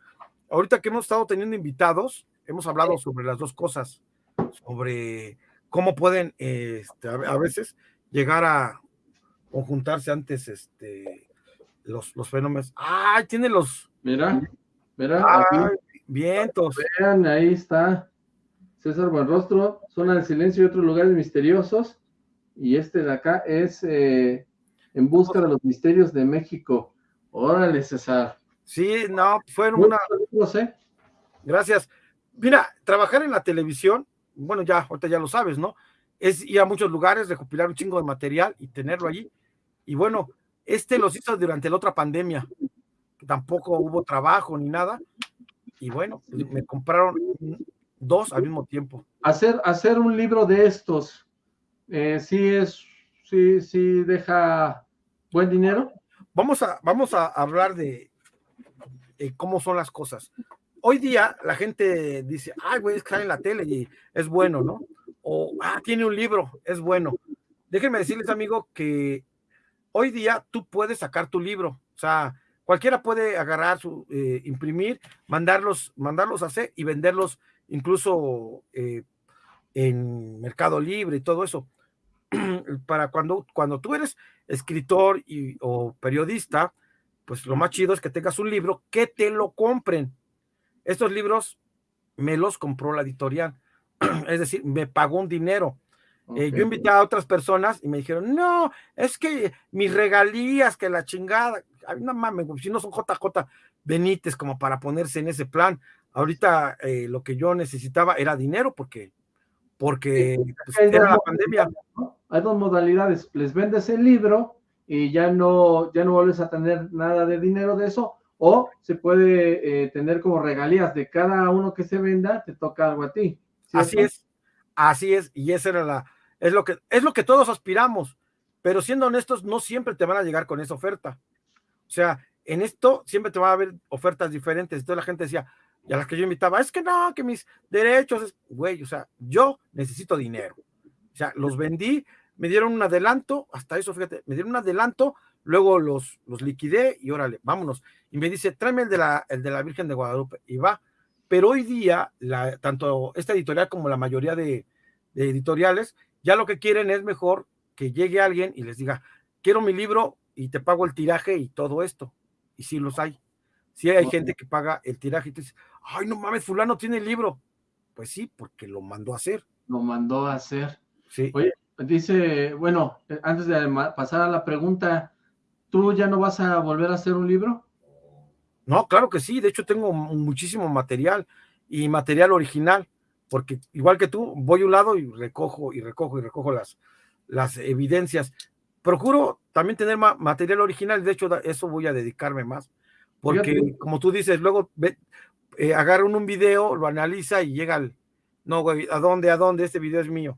Ahorita que hemos estado teniendo invitados, hemos hablado sobre las dos cosas. Sobre cómo pueden este, a, veces llegar a conjuntarse antes este, los, los fenómenos. ¡Ay, tiene los! Mira, mira. vientos. Vean, ahí está. César Buenrostro, Zona del Silencio y otros lugares misteriosos. Y este de acá es eh, En busca de los misterios de México. Órale, César. Sí, no, fueron una... Sé. Gracias. Mira, trabajar en la televisión, bueno, ya, ahorita ya lo sabes, ¿no? Es ir a muchos lugares, recopilar un chingo de material y tenerlo allí. Y bueno, este los hizo durante la otra pandemia, que tampoco hubo trabajo ni nada. Y bueno, me compraron dos al mismo tiempo. Hacer, hacer un libro de estos, eh, sí es, sí, sí deja buen dinero. Vamos a, vamos a hablar de, cómo son las cosas. Hoy día la gente dice, ay, güey, es que en la tele y es bueno, ¿no? O, ah, tiene un libro, es bueno. Déjenme decirles, amigo, que hoy día tú puedes sacar tu libro. O sea, cualquiera puede agarrar, su, eh, imprimir, mandarlos, mandarlos a hacer y venderlos incluso eh, en Mercado Libre y todo eso. [clears throat] Para cuando, cuando tú eres escritor y, o periodista, pues lo más chido es que tengas un libro que te lo compren. Estos libros me los compró la editorial, [clears throat] es decir, me pagó un dinero. Eh, yo invité a otras personas y me dijeron, no, es que mis regalías, que la chingada, no mames, si no son JJ Benítez como para ponerse en ese plan. Ahorita eh, lo que yo necesitaba era dinero porque, porque pues, era la pandemia. Hay dos modalidades, les vendes el libro y ya no, ya no vuelves a tener nada de dinero de eso, o se puede eh, tener como regalías de cada uno que se venda, te toca algo a ti. Así es, así es, y esa era la, es lo que, es lo que todos aspiramos, pero siendo honestos, no siempre te van a llegar con esa oferta. O sea, en esto siempre te va a haber ofertas diferentes. Entonces la gente decía, y a las que yo invitaba, es que no, que mis derechos, güey, o sea, yo necesito dinero. O sea, los vendí, me dieron un adelanto, hasta eso, fíjate, me dieron un adelanto, luego los, los liquidé y órale, vámonos. Y me dice, tráeme el de la, el de la Virgen de Guadalupe, y va. Pero hoy día, la, tanto esta editorial como la mayoría de, de editoriales, ya lo que quieren es mejor que llegue alguien y les diga, quiero mi libro y te pago el tiraje y todo esto. Y sí los hay. Sí hay gente que paga el tiraje y te dice, ay, no mames, fulano tiene el libro. Pues sí, porque lo mandó a hacer. Lo mandó a hacer. Sí. Oye, dice, bueno, eh, antes de pasar a la pregunta, ¿tú ya no vas a volver a hacer un libro? No, claro que sí. De hecho, tengo muchísimo material y material original, porque igual que tú, voy a un lado y recojo y recojo y recojo las, las evidencias. Procuro también tener material original, de hecho, eso voy a dedicarme más porque, como tú dices, luego ve, eh, agarran un video, lo analiza y llega al. No, güey, ¿a dónde? ¿A dónde? Este video es mío.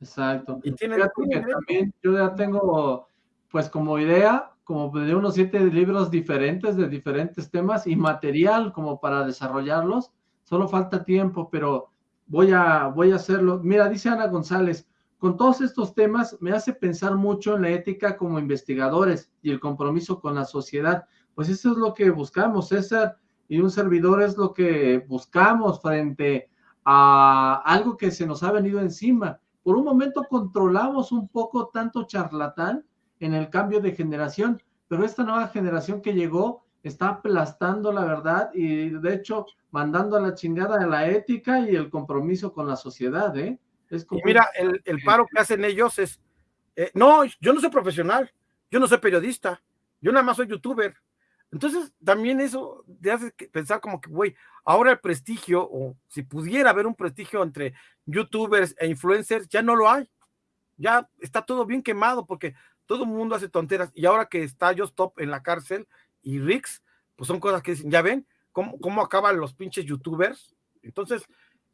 Exacto. Y tiene, también yo ya tengo, pues, como idea, como de unos siete libros diferentes de diferentes temas y material como para desarrollarlos. Solo falta tiempo, pero voy a, voy a hacerlo. Mira, dice Ana González, con todos estos temas me hace pensar mucho en la ética como investigadores y el compromiso con la sociedad pues eso es lo que buscamos, César y un servidor es lo que buscamos frente a algo que se nos ha venido encima. Por un momento controlamos un poco tanto charlatán en el cambio de generación, pero esta nueva generación que llegó está aplastando la verdad y de hecho mandando a la chingada de la ética y el compromiso con la sociedad, ¿eh? Es como... mira, el, paro que hacen ellos es, eh, no, yo no soy profesional, yo no soy periodista, yo nada más soy youtuber. Entonces, también eso te hace pensar como que, güey, ahora el prestigio, o si pudiera haber un prestigio entre youtubers e influencers, ya no lo hay. Ya está todo bien quemado porque todo el mundo hace tonteras. Y ahora que está Top en la cárcel y Rix, pues son cosas que dicen, ya ven cómo, cómo acaban los pinches youtubers. Entonces,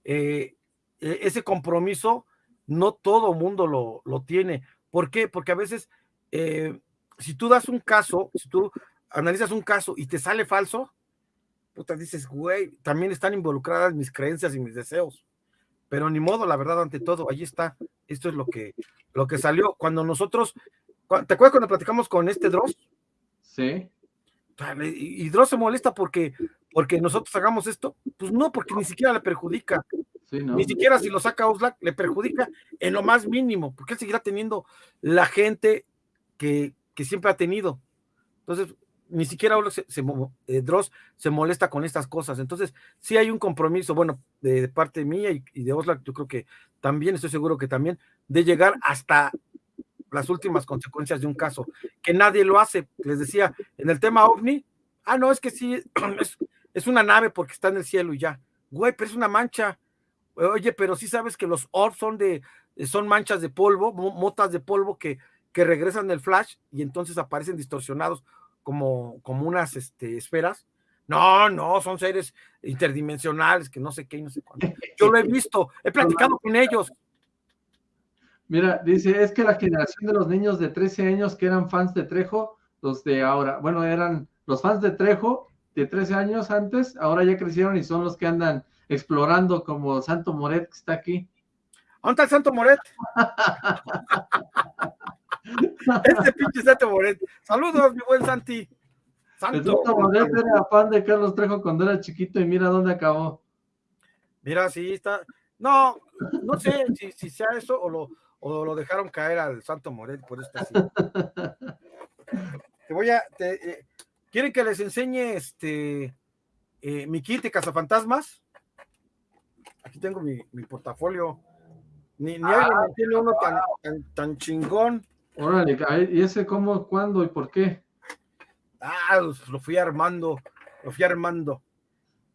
eh, e, ese compromiso no todo mundo lo, lo, tiene. ¿Por qué? Porque a veces, eh, si tú das un caso, si tú analizas un caso y te sale falso, puta, dices, güey, también están involucradas mis creencias y mis deseos. Pero ni modo, la verdad, ante todo, ahí está. Esto es lo que, lo que salió. Cuando nosotros, ¿te acuerdas cuando platicamos con este Dross? Sí. Y Dross se molesta porque, porque nosotros hagamos esto. Pues no, porque ni siquiera le perjudica. Ni siquiera si lo saca Oxlack le perjudica en lo más mínimo, porque él seguirá teniendo la gente que, que siempre ha tenido. Entonces, ni siquiera se, eh, Dross se molesta con estas cosas. Entonces, sí hay un compromiso, bueno, de, parte mía y, de Oslak, yo creo que también, estoy seguro que también, de llegar hasta las últimas consecuencias de un caso, que nadie lo hace. Les decía, en el tema OVNI, ah, no, es que sí, [clears throat] es, es una nave porque está en el cielo y ya. Güey, pero es una mancha. Oye, pero sí sabes que los orbs son de, son manchas de polvo, motas de polvo que, que regresan del flash y entonces aparecen distorsionados como, como unas este, esferas. No, no, son seres interdimensionales que no sé qué, no sé cuánto. Yo lo he visto, he platicado con ellos. Mira, dice, es que la generación de los niños de 13 años que eran fans de Trejo, los de ahora, bueno, eran los fans de Trejo de 13 años antes, ahora ya crecieron y son los que andan explorando como Santo Moret que está aquí. ¿Dónde está el Santo Moret? [laughs] Este pinche Santo Moret. Saludos, mi buen Santi. Santo, Moret era fan de Carlos Trejo cuando era chiquito y mira dónde acabó. Mira, sí está. No, no sé si, sea eso o lo, o lo dejaron caer al Santo Moret, por esto así. [laughs] Te voy a. Eh, ¿Quieren que les enseñe este eh, mi kit de cazafantasmas? Aquí tengo mi, portafolio. Ni, ni alguien ah, tiene uno tan, tan chingón. Órale, ¿y ese cómo, cuándo y por qué? Ah, pues, lo fui armando, lo fui armando.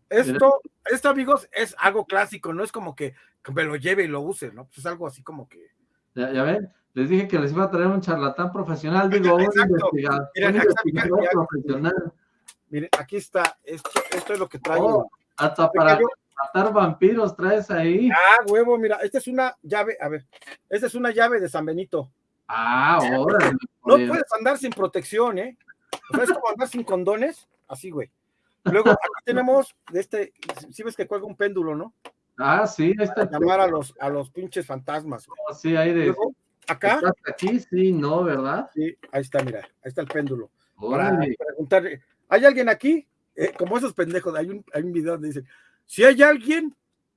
Esto, esto, amigos, es algo clásico, no es como que, me lo lleve y lo use, ¿no? Pues es algo así como que. Ya, ven, les dije que les iba a traer un charlatán profesional, digo, un investigador, profesional. Miren, aquí está, esto, esto es lo que traigo. Oh, hasta para matar vampiros traes ahí. Ah, huevo, mira, esta es una llave, a ver, esta es una llave de San Benito. Ah, ahora. No puedes andar sin protección, ¿eh? O sea, es como andar sin condones, así, güey. Luego, aquí tenemos, de este, si ves que cuelga un péndulo, ¿no? Ah, sí, ahí está. llamar a los, a los pinches fantasmas. Oh, sí, ahí de. acá. aquí? Sí, no, ¿verdad? Sí, ahí está, mira, ahí está el péndulo. Para preguntarle, ¿hay alguien aquí? Eh, como esos pendejos, hay un, hay un video donde dicen, si hay alguien,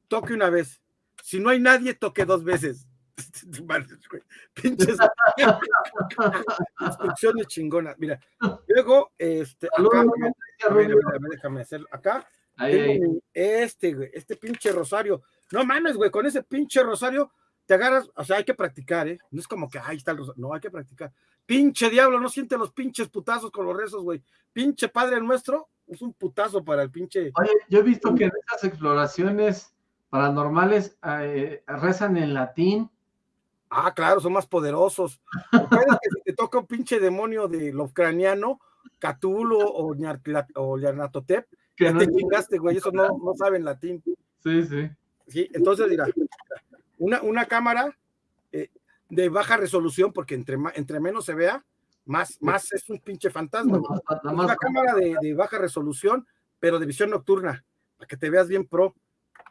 toque una vez. Si no hay nadie, toque dos veces. [laughs] Pinches [laughs] instrucciones chingonas. Mira, luego, este, acá, déjame hacer acá. Este, güey, este pinche rosario. No mames, güey, con ese pinche rosario te agarras, o sea, hay que practicar, ¿eh? No es como que ahí está el rosario, no, hay que practicar. Pinche diablo, no siente los pinches putazos con los rezos, güey. Pinche padre nuestro, es un putazo para el pinche. Oye, yo he visto que en esas exploraciones paranormales eh, rezan en latín Ah, claro, son más poderosos. que si te toca un pinche demonio de lo ucraniano, Catulo o, o Yarnatotep, que no te chingaste, güey, eso no, no saben latín. Sí, sí. Sí, entonces dirá, una, una cámara eh, de baja resolución, porque entre, entre menos se vea, más, más es un pinche fantasma. una cámara de, de baja resolución, pero de visión nocturna, para que te veas bien pro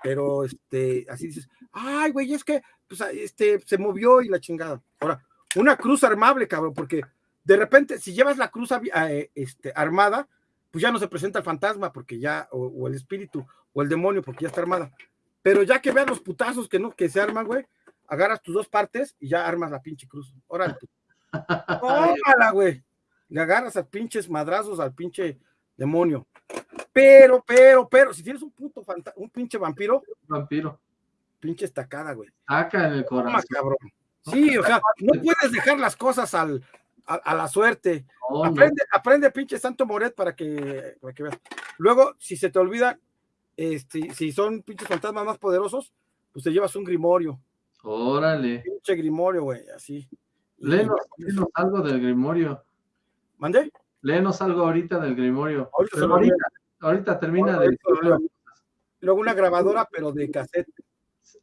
pero este, así dices, ay, güey, es que pues, este, se movió y la chingada. Ahora, una cruz armable, cabrón, porque de repente, si llevas la cruz eh, este, armada, pues ya no se presenta el fantasma, porque ya, o, el espíritu, o el demonio, porque ya está armada. Pero ya que veas los putazos que no, que se arman, güey, agarras tus dos partes y ya armas la pinche cruz. Órale. [laughs] Órale, güey. Le agarras a pinches madrazos al pinche demonio. Pero, pero, pero, si tienes un puto un pinche vampiro. Vampiro. Pinche estacada, güey. Saca en el corazón. cabrón. Sí, o sea, no puedes dejar las cosas al, a, la suerte. aprende, aprende, pinche Santo Moret para que, para que veas. Luego, si se te olvida, este, si son pinches fantasmas más poderosos, pues te llevas un grimorio. Órale. Pinche grimorio, güey, así. Léenos, algo del grimorio. ¿Mande? Léenos algo ahorita del grimorio. Ahorita, termina de... Luego una grabadora, pero de cassette.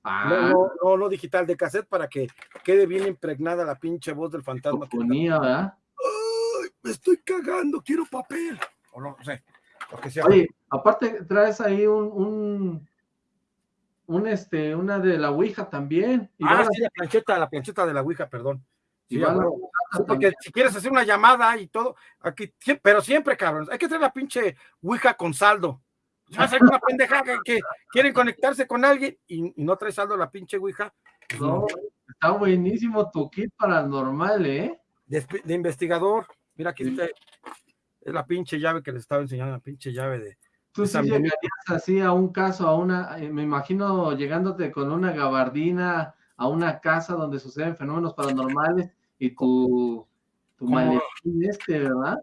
Ah. No, no, digital, de cassette para que quede bien impregnada la pinche voz del fantasma. Ponía, ¿verdad? Ay, me estoy cagando, quiero papel. O no, sé, lo que sea. Oye, aparte traes ahí un, un, este, una de la Ouija también. ah, sí, la plancheta, la plancheta de la Ouija, perdón. porque si quieres hacer una llamada y todo, aquí, pero siempre, cabrón, hay que traer la pinche Ouija con saldo. Va a ser una pendeja que, quieren conectarse con alguien y, no trae saldo la pinche Ouija. No, está buenísimo tu kit paranormal, ¿eh? De, investigador. Mira, aquí está. Es la pinche llave que les estaba enseñando, la pinche llave de. Tú sí llegarías así a un caso, a una, eh, me imagino llegándote con una gabardina a una casa donde suceden fenómenos paranormales y tu, tu maletín este, ¿verdad?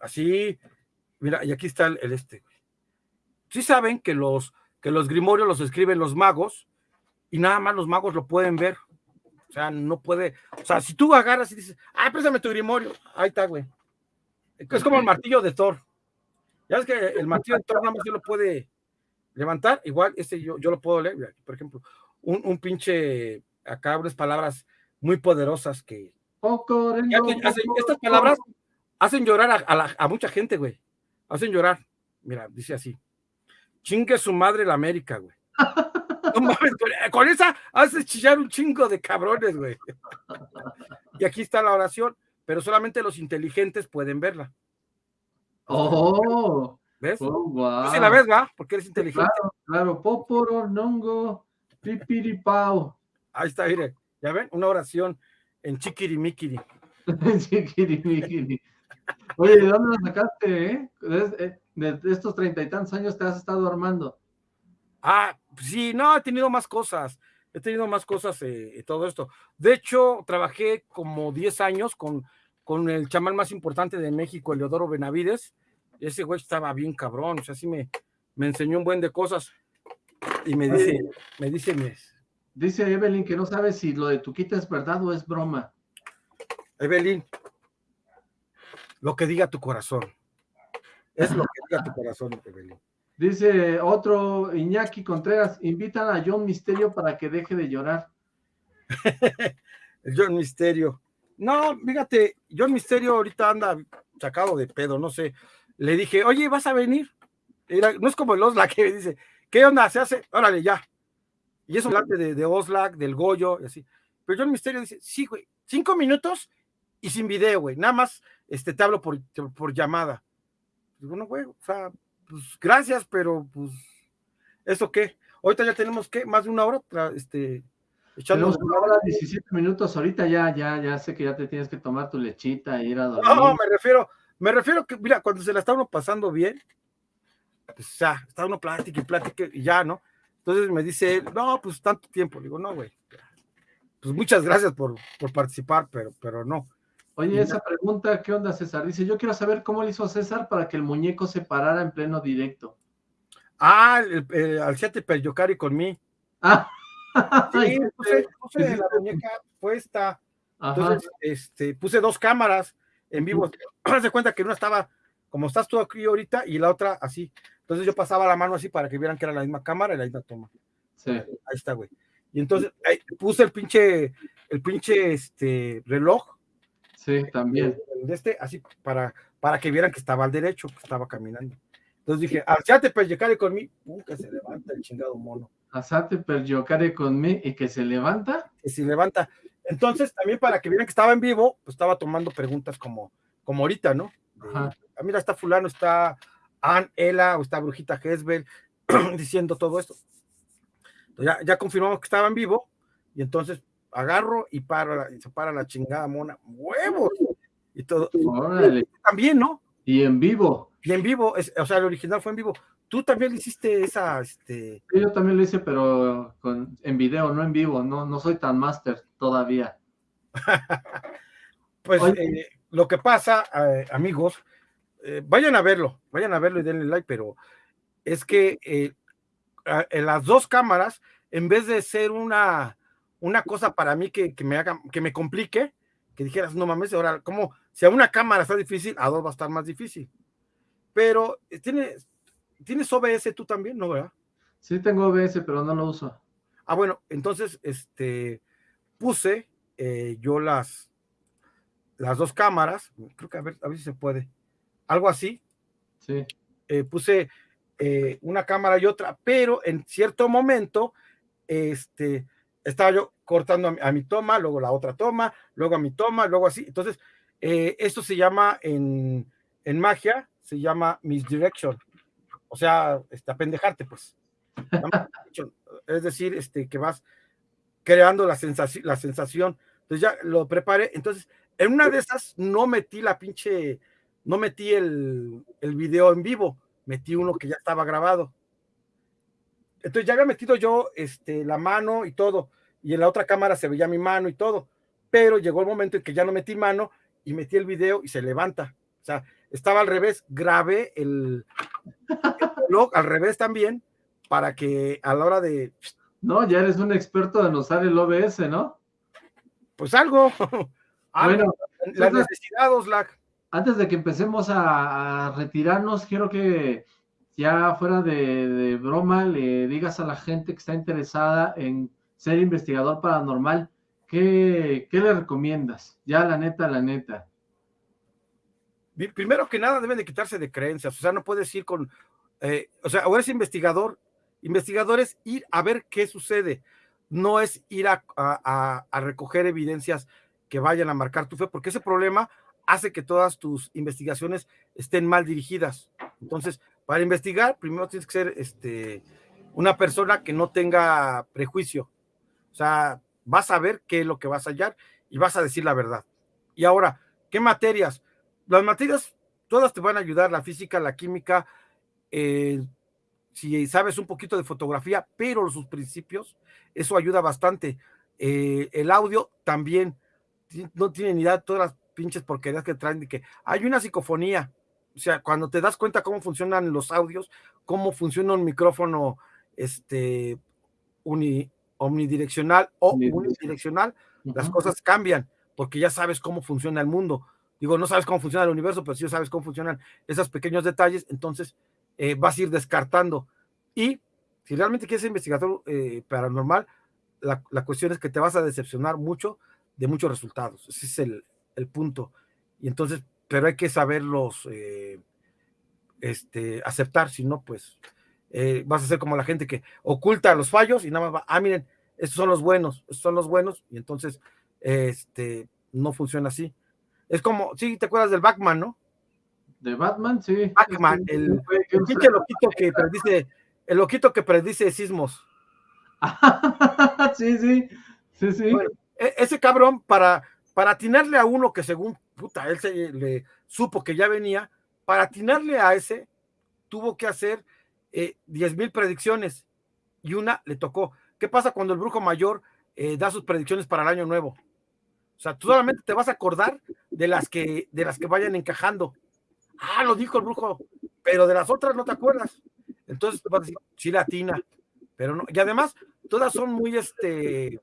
Así, mira, y aquí está el, el este, sí saben que los, que los grimorios los escriben los magos y nada más los magos lo pueden ver. O sea, no puede. O sea, si tú agarras y dices, ah, préstame tu grimorio, ahí está, güey. Es como el martillo de Thor. Ya es que el martillo de Thor nada más se lo puede levantar. Igual, este yo, yo lo puedo leer. Por ejemplo, un, un pinche, acá unas palabras muy poderosas que. estas palabras hacen llorar a, a mucha gente, güey. Hacen llorar. Mira, dice así. Chingue su madre la América, güey. No mames, con, esa haces chillar un chingo de cabrones, güey. [laughs] Y aquí está la oración, pero solamente los inteligentes pueden verla. Oh, ¿ves? Oh, wow. Tú la ves, ¿va? Porque eres inteligente. Claro, claro. Poporo, nongo, pipiripao. Ahí está, mire. ¿Ya ven? Una oración en chiquirimikiri. [laughs] chiquirimikiri. Oye, ¿de dónde la sacaste, eh? De, estos treinta y tantos años te has estado armando. Ah, sí, no, he tenido más cosas. He tenido más cosas eh, todo esto. De hecho, trabajé como 10 años con, con el chamán más importante de México, Eleodoro Benavides. Ese güey estaba bien cabrón, o sea, sí me, me enseñó un buen de cosas. Y me dice, me dice, Dice Evelyn que no sabe si lo de tu quita es verdad o es broma. Evelyn, lo que diga tu corazón. Es lo que diga tu corazón, Evelyn. Dice otro Iñaki Contreras, invitan a John Misterio para que deje de llorar. [laughs] el John Misterio. No, fíjate, John Misterio ahorita anda sacado de pedo, no sé. Le dije, oye, ¿vas a venir? no es como el Oslac que dice, ¿qué onda? Se hace, órale, ya. Y eso delante de, de Oslac, del Goyo, y así. Pero John Misterio dice, sí, güey, cinco minutos y sin video, güey. Nada más este, te hablo por, por llamada. Digo, no, güey, o sea, pues gracias, pero pues, ¿eso qué? Ahorita ya tenemos que más de una hora, este, echando. una hora, 17 minutos, ahorita ya, ya, ya sé que ya te tienes que tomar tu lechita e ir a dormir. No, me refiero, me refiero que, mira, cuando se la está uno pasando bien, pues ya, está uno plática y plática y ya, ¿no? Entonces me dice, no, pues tanto tiempo. digo, no, güey. Pues muchas gracias por, por participar, pero, pero no. Oye, esa pregunta, ¿qué onda, César? Dice, yo quiero saber cómo le hizo César para que el muñeco se parara en pleno directo. Ah, el, el, al siete Yocari con mí. Ah. [laughs] Sí, puse, puse la muñeca puesta. Entonces, este, puse dos cámaras en vivo. [clears throat] Haz de cuenta que una estaba como estás tú aquí ahorita y la otra así. Entonces yo pasaba la mano así para que vieran que era la misma cámara y la misma toma. Sí. Ahí está, güey. Y entonces ahí, puse el pinche, el pinche este, reloj Sí, también. De este, así para, para que vieran que estaba al derecho, que estaba caminando. Entonces dije, alzate per con mí, uh, que se levanta el chingado mono. Alzate per con mí y que se levanta. Que se levanta. Entonces, también para que vieran que estaba en vivo, pues estaba tomando preguntas como, como ahorita, ¿no? ah, mira, está fulano, está Ann, Ela, o está Brujita Hesbel, [clears throat] diciendo todo esto. ya, ya confirmamos que estaba en vivo, y entonces agarro y para, y se para la chingada mona, huevos, y todo. También, ¿no? Y en vivo. Y en vivo, o sea, el original fue en vivo. Tú también hiciste esa, este... yo también lo hice, pero con, en video, no en vivo, no, no soy tan máster todavía. [laughs] pues eh, lo que pasa, eh, amigos, eh, vayan a verlo, vayan a verlo y denle like, pero es que en las dos cámaras, en vez de ser una una cosa para mí que, me haga, que me complique, que dijeras, no mames, ahora, como si a una cámara está difícil, a dos va a estar más difícil. Pero eh, tienes, tienes OBS tú también, ¿no, verdad? Sí, tengo OBS, pero no lo uso. Ah, bueno, entonces, este, puse eh, yo las, las dos cámaras, creo que a ver, a ver si se puede, algo así. Sí. Eh, puse una cámara y otra, pero en cierto momento, este, estaba yo cortando a mi, toma, luego la otra toma, luego a mi toma, luego así. Entonces, eh, esto se llama en, magia, se llama misdirection o sea, este, apendejarte, pues. [laughs] es decir, este, que vas creando la la sensación. Entonces ya lo preparé. Entonces, en una de esas no metí la pinche, no metí el, el video en vivo, metí uno que ya estaba grabado. Entonces ya había metido yo este, la mano y todo, y en la otra cámara se veía mi mano y todo, pero llegó el momento en que ya no metí mano y metí el video y se levanta. O sea, estaba al revés, grabé el, el al revés también, para que a la hora de... No, ya eres un experto en usar el OBS, ¿no? Pues algo. [laughs] bueno, la necesidad, Oslac. Antes de que empecemos a retirarnos, quiero que ya fuera de, broma, le digas a la gente que está interesada en ser investigador paranormal, ¿qué, le recomiendas? Ya la neta, la neta. Primero que nada deben de quitarse de creencias, o sea, no puedes ir con, eh, o sea, o eres investigador, investigador es ir a ver qué sucede, no es ir a, a recoger evidencias que vayan a marcar tu fe, porque ese problema hace que todas tus investigaciones estén mal dirigidas. Entonces, para investigar, primero tienes que ser este, una persona que no tenga prejuicio. O sea, vas a ver qué es lo que vas a hallar y vas a decir la verdad. Y ahora, ¿qué materias? Las materias todas te van a ayudar, la física, la química, eh, si sabes un poquito de fotografía, pero sus principios, eso ayuda bastante. Eh, el audio también, no tiene ni idea de todas las pinches porquerías que traen de que hay una psicofonía, o sea, cuando te das cuenta cómo funcionan los audios, cómo funciona un micrófono este, omnidireccional o unidireccional, las cosas cambian, porque ya sabes cómo funciona el mundo. Digo, no sabes cómo funciona el universo, pero sí sabes cómo funcionan esos pequeños detalles, entonces eh, vas a ir descartando. Y si realmente quieres ser investigador eh, paranormal, la, la, cuestión es que te vas a decepcionar mucho de muchos resultados. Ese es el, el punto. Y entonces pero hay que saberlos eh, este, aceptar, si no, pues eh, vas a ser como la gente que oculta los fallos y nada más va, ah, miren, estos son los buenos, estos son los buenos, y entonces este, no funciona así. Es como, sí, ¿te acuerdas del Batman, no? De Batman, sí. Batman, el, el loquito que predice, el loquito que predice sismos. [laughs] sí, sí, sí, sí. E, ese cabrón, para, para atinarle a uno que según puta, él se le supo que ya venía, para atinarle a ese, tuvo que hacer eh, diez mil predicciones y una le tocó. ¿Qué pasa cuando el brujo mayor eh, da sus predicciones para el año nuevo? O sea, tú solamente te vas a acordar de las que, de las que vayan encajando. Ah, lo dijo el brujo, pero de las otras no te acuerdas. Entonces vas a decir, sí la atina, pero no. Y además, todas son muy, este,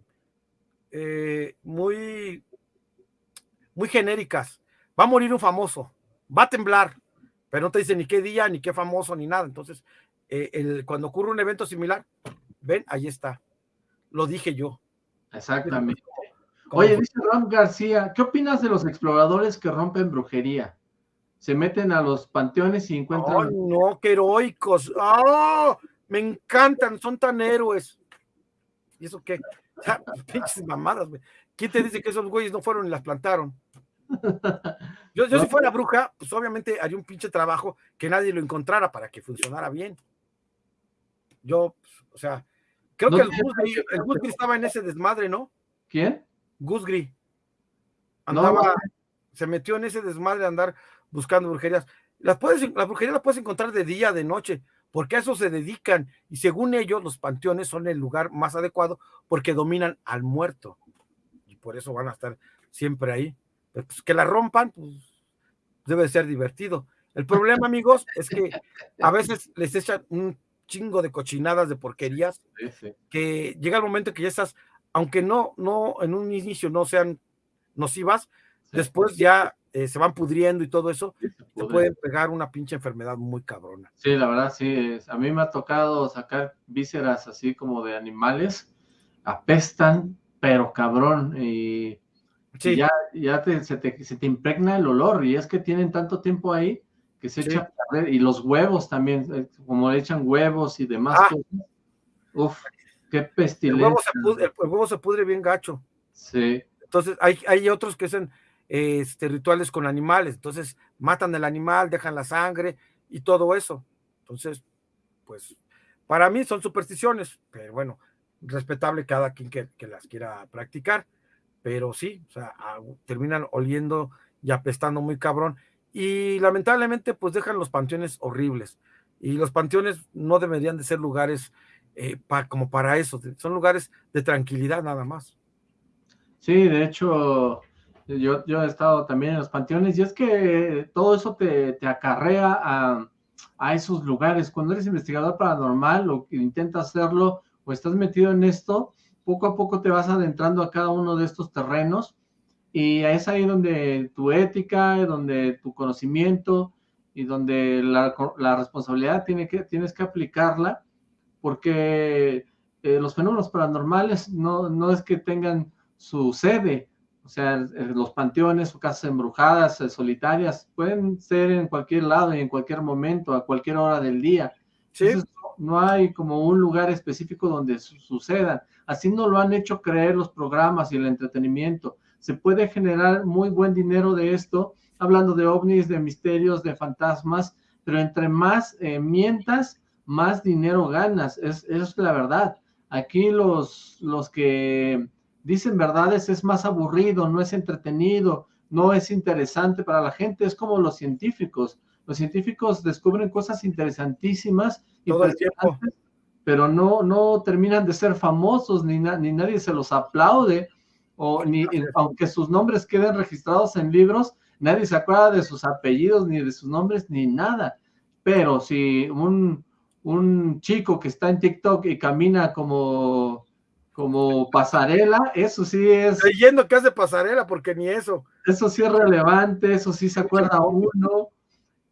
eh, muy muy genéricas. Va a morir un famoso, va a temblar, pero no te dice ni qué día, ni qué famoso, ni nada. Entonces, eh, el, cuando ocurre un evento similar, ven, ahí está. Lo dije yo. Exactamente. Oye, dice Ram García, ¿qué opinas de los exploradores que rompen brujería? Se meten a los panteones y encuentran. ¡Oh, no, qué heroicos! ¡Oh! Me encantan, son tan héroes. ¿Y eso qué? [laughs] pinches mamadas, güey. ¿Quién te dice que esos güeyes no fueron y las plantaron? Yo, si fuera bruja, pues obviamente haría un pinche trabajo que nadie lo encontrara para que funcionara bien. Yo, o sea, creo que el Gusgri, estaba en ese desmadre, ¿no? ¿Quién? Gusgri. Andaba, se metió en ese desmadre de andar buscando brujerías. Las puedes, las brujerías las puedes encontrar de día, de noche, porque a eso se dedican. Y según ellos, los panteones son el lugar más adecuado porque dominan al muerto. Y por eso van a estar siempre ahí. Pues, que la rompan, pues debe ser divertido. El problema, amigos, es que a veces les echan un chingo de cochinadas, de porquerías, que llega el momento que ya estás, aunque no, no, en un inicio no sean nocivas, después ya eh, se van pudriendo y todo eso, te pueden pegar una pinche enfermedad muy cabrona. Sí, la verdad, sí. A mí me ha tocado sacar vísceras así como de animales, apestan, pero cabrón, y ya, ya se, te, impregna el olor, y es que tienen tanto tiempo ahí que se echa a perder, y los huevos también, eh, como le echan huevos y demás. Ah. Uf, qué pestilencia. El huevo, se pudre, bien gacho. Sí. Entonces, hay, hay otros que hacen este, rituales con animales, entonces matan el animal, dejan la sangre y todo eso. Entonces, pues para mí son supersticiones, pero bueno, respetable cada quien que, las quiera practicar, pero sí, o sea, terminan oliendo y apestando muy cabrón y lamentablemente pues dejan los panteones horribles y los panteones no deberían de ser lugares eh, como para eso, son lugares de tranquilidad nada más. Sí, de hecho, yo, yo he estado también en los panteones y es que todo eso te, te acarrea a, a, esos lugares. Cuando eres investigador paranormal o intentas hacerlo o estás metido en esto, poco a poco te vas adentrando a cada uno de estos terrenos y es ahí donde tu ética, donde tu conocimiento y donde la, la responsabilidad tiene que, tienes que aplicarla, porque eh, los fenómenos paranormales no, no es que tengan su sede, o sea, los panteones o casas embrujadas, eh, solitarias, pueden ser en cualquier lado y en cualquier momento, a cualquier hora del día. No hay como un lugar específico donde sucedan. Así no lo han hecho creer los programas y el entretenimiento se puede generar muy buen dinero de esto, hablando de ovnis, de misterios, de fantasmas, pero entre más eh, mientas, más dinero ganas, es, es la verdad. Aquí los, los que dicen verdades es más aburrido, no es entretenido, no es interesante para la gente, es como los científicos. Los científicos descubren cosas interesantísimas, pero no, no terminan de ser famosos, ni, ni nadie se los aplaude, o ni, aunque sus nombres queden registrados en libros, nadie se acuerda de sus apellidos, ni de sus nombres, ni nada. Pero si un, un chico que está en TikTok y camina como, como pasarela, eso sí es... Leyendo que hace pasarela, porque ni eso. Eso sí es relevante, eso sí se acuerda uno.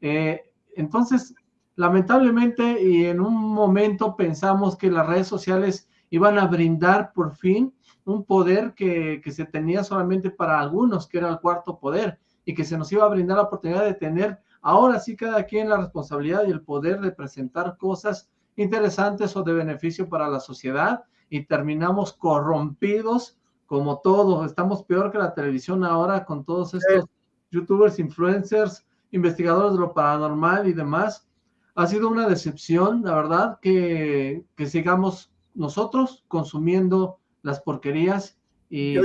Eh, entonces, lamentablemente, y en un momento pensamos que las redes sociales iban a brindar por fin un poder que, se tenía solamente para algunos, que era el cuarto poder, y que se nos iba a brindar la oportunidad de tener ahora sí cada quien la responsabilidad y el poder de presentar cosas interesantes o de beneficio para la sociedad y terminamos corrompidos como todo. Estamos peor que la televisión ahora con todos estos youtubers, influencers, investigadores de lo paranormal y demás. Ha sido una decepción, la verdad, que, que sigamos nosotros consumiendo las porquerías y yo,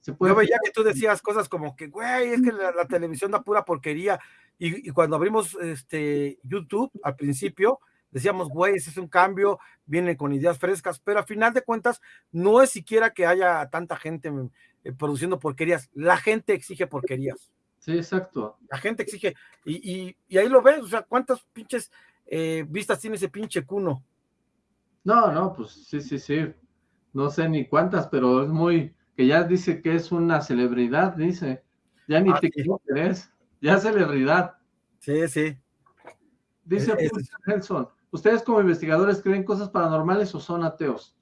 se puede... Yo veía que tú decías cosas como que, güey, es que la, televisión da pura porquería. Y, cuando abrimos este YouTube al principio, decíamos, güey, ese es un cambio, viene con ideas frescas, pero a final de cuentas no es siquiera que haya tanta gente eh, produciendo porquerías, la gente exige porquerías. Sí, exacto. La gente exige, y, ahí lo ves, o sea, ¿cuántas pinches eh, vistas tiene ese pinche cuno? No, no, pues sí, sí, sí no sé ni cuántas, pero es muy, que ya dice que es una celebridad, dice. Ya ni ah, te es, ya celebridad. Sí, sí. Dice Nelson, ¿ustedes como investigadores creen cosas paranormales o son ateos?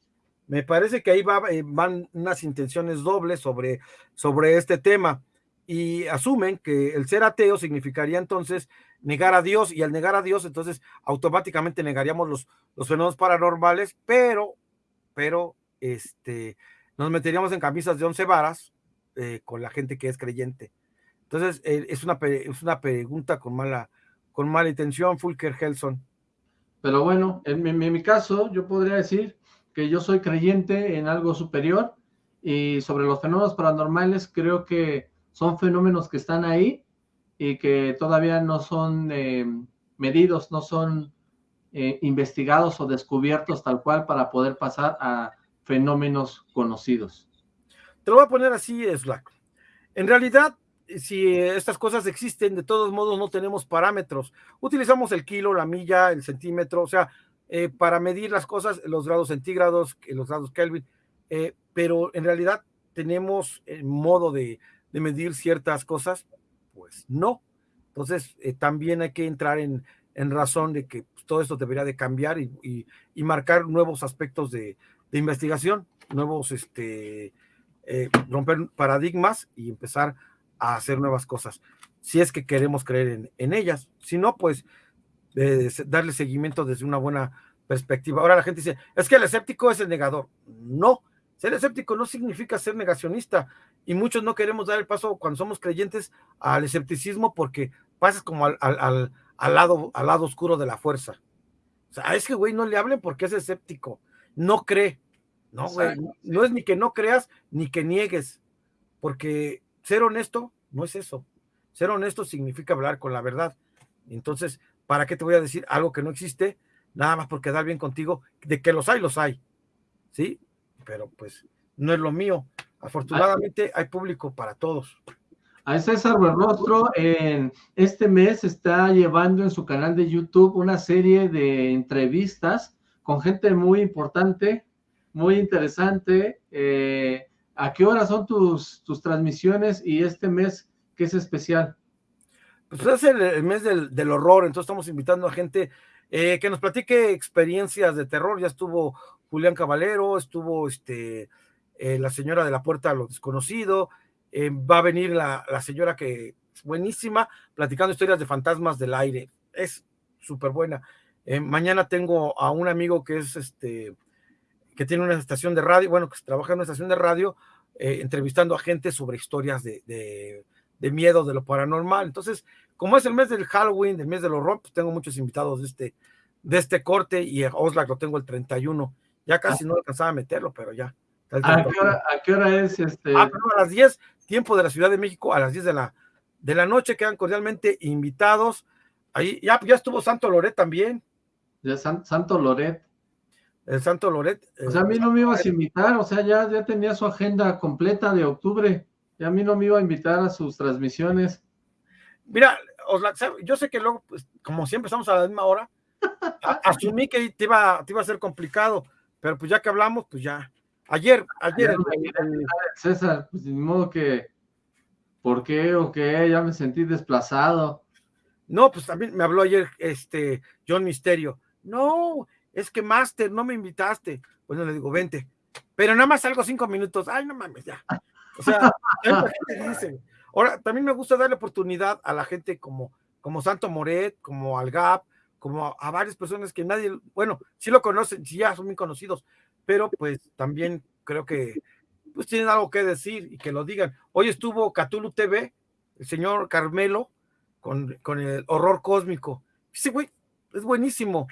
Me parece que ahí eh, van unas intenciones dobles sobre, sobre este tema y asumen que el ser ateo significaría entonces negar a Dios y al negar a Dios entonces automáticamente negaríamos los, los fenómenos paranormales, pero, pero este, nos meteríamos en camisas de once varas eh, con la gente que es creyente. Entonces, eh, es, una, es una pregunta con mala, con mala intención, Fulker Helson. Pero bueno, en mi, caso, yo podría decir que yo soy creyente en algo superior y sobre los fenómenos paranormales creo que son fenómenos que están ahí y que todavía no son eh, medidos, no son investigados o descubiertos tal cual para poder pasar a fenómenos conocidos. Te lo voy a poner así, Slack. En realidad, si estas cosas existen, de todos modos no tenemos parámetros. Utilizamos el kilo, la milla, el centímetro, o sea, eh, para medir las cosas, los grados centígrados, los grados Kelvin, eh, pero en realidad tenemos el modo de, medir ciertas cosas, pues no. Entonces, eh, también hay que entrar en, razón de que todo esto debería de cambiar y marcar nuevos aspectos de, de investigación, nuevos, este, eh, romper paradigmas y empezar a hacer nuevas cosas. Si es que queremos creer en, ellas, si no, pues eh, darle seguimiento desde una buena perspectiva. Ahora la gente dice, es que el escéptico es el negador. No, ser escéptico no significa ser negacionista y muchos no queremos dar el paso cuando somos creyentes al escepticismo porque pasas como al, al, al, lado, al lado oscuro de la fuerza. O sea, a ese güey no le hablen porque es escéptico, no cree. No, güey, no es ni que no creas ni que niegues, porque ser honesto no es eso. Ser honesto significa hablar con la verdad. Entonces, ¿para qué te voy a decir algo que no existe? Nada más por quedar bien contigo, de que los hay, los hay. ¿Sí? Pero pues no es lo mío. Afortunadamente hay público para todos. A César Buenrostro en este mes está llevando en su canal de YouTube una serie de entrevistas con gente muy importante, muy interesante. Eh, ¿A qué hora son tus, tus transmisiones y este mes qué es especial? Pues es el, mes del, horror, entonces estamos invitando a gente eh, que nos platique experiencias de terror. Ya estuvo Julián Caballero, estuvo este, eh, la señora de la puerta a lo desconocido, eh, va a venir la, señora que es buenísima, platicando historias de fantasmas del aire. Es súper buena. Eh, mañana tengo a un amigo que es este, que tiene una estación de radio, bueno, que trabaja en una estación de radio, entrevistando a gente sobre historias de, de, miedo, de lo paranormal. Entonces, como es el mes del Halloween, el mes del horror, pues tengo muchos invitados de este, de este corte y a Oslac lo tengo el 31. Ya casi no alcanzaba a meterlo, pero ya. ¿A qué, hora, es este? Ah, a las 10, tiempo de la Ciudad de México, a las 10 de la, de la noche, quedan cordialmente invitados. Ahí ya, ya estuvo Santo Loret también. Ya Santo Loret. El Santo Loret. O sea, a mí no me ibas a invitar, o sea, ya, ya tenía su agenda completa de octubre. Y a mí no me iba a invitar a sus transmisiones. Mira, yo sé que luego, pues, como siempre estamos a la misma hora, [laughs] asumí que te iba, te iba a ser complicado, pero pues ya que hablamos, pues ya, Ayer, ayer. César, pues de modo que, ¿por qué o qué? Ya me sentí desplazado. No, pues también me habló ayer este John Misterio. No, es que Master, no me invitaste. Bueno, le digo, vente. Pero nada más salgo cinco minutos. Ay, no mames, ya. O sea, [laughs] dice. Ahora, también me gusta darle oportunidad a la gente como, como Santo Moret, como al Gap, como a varias personas que nadie, bueno, sí lo conocen, sí ya son muy conocidos, pero pues también creo que pues tienen algo que decir y que lo digan. Hoy estuvo Catulu TV, el señor Carmelo, con, con el horror cósmico. Sí, güey, es buenísimo.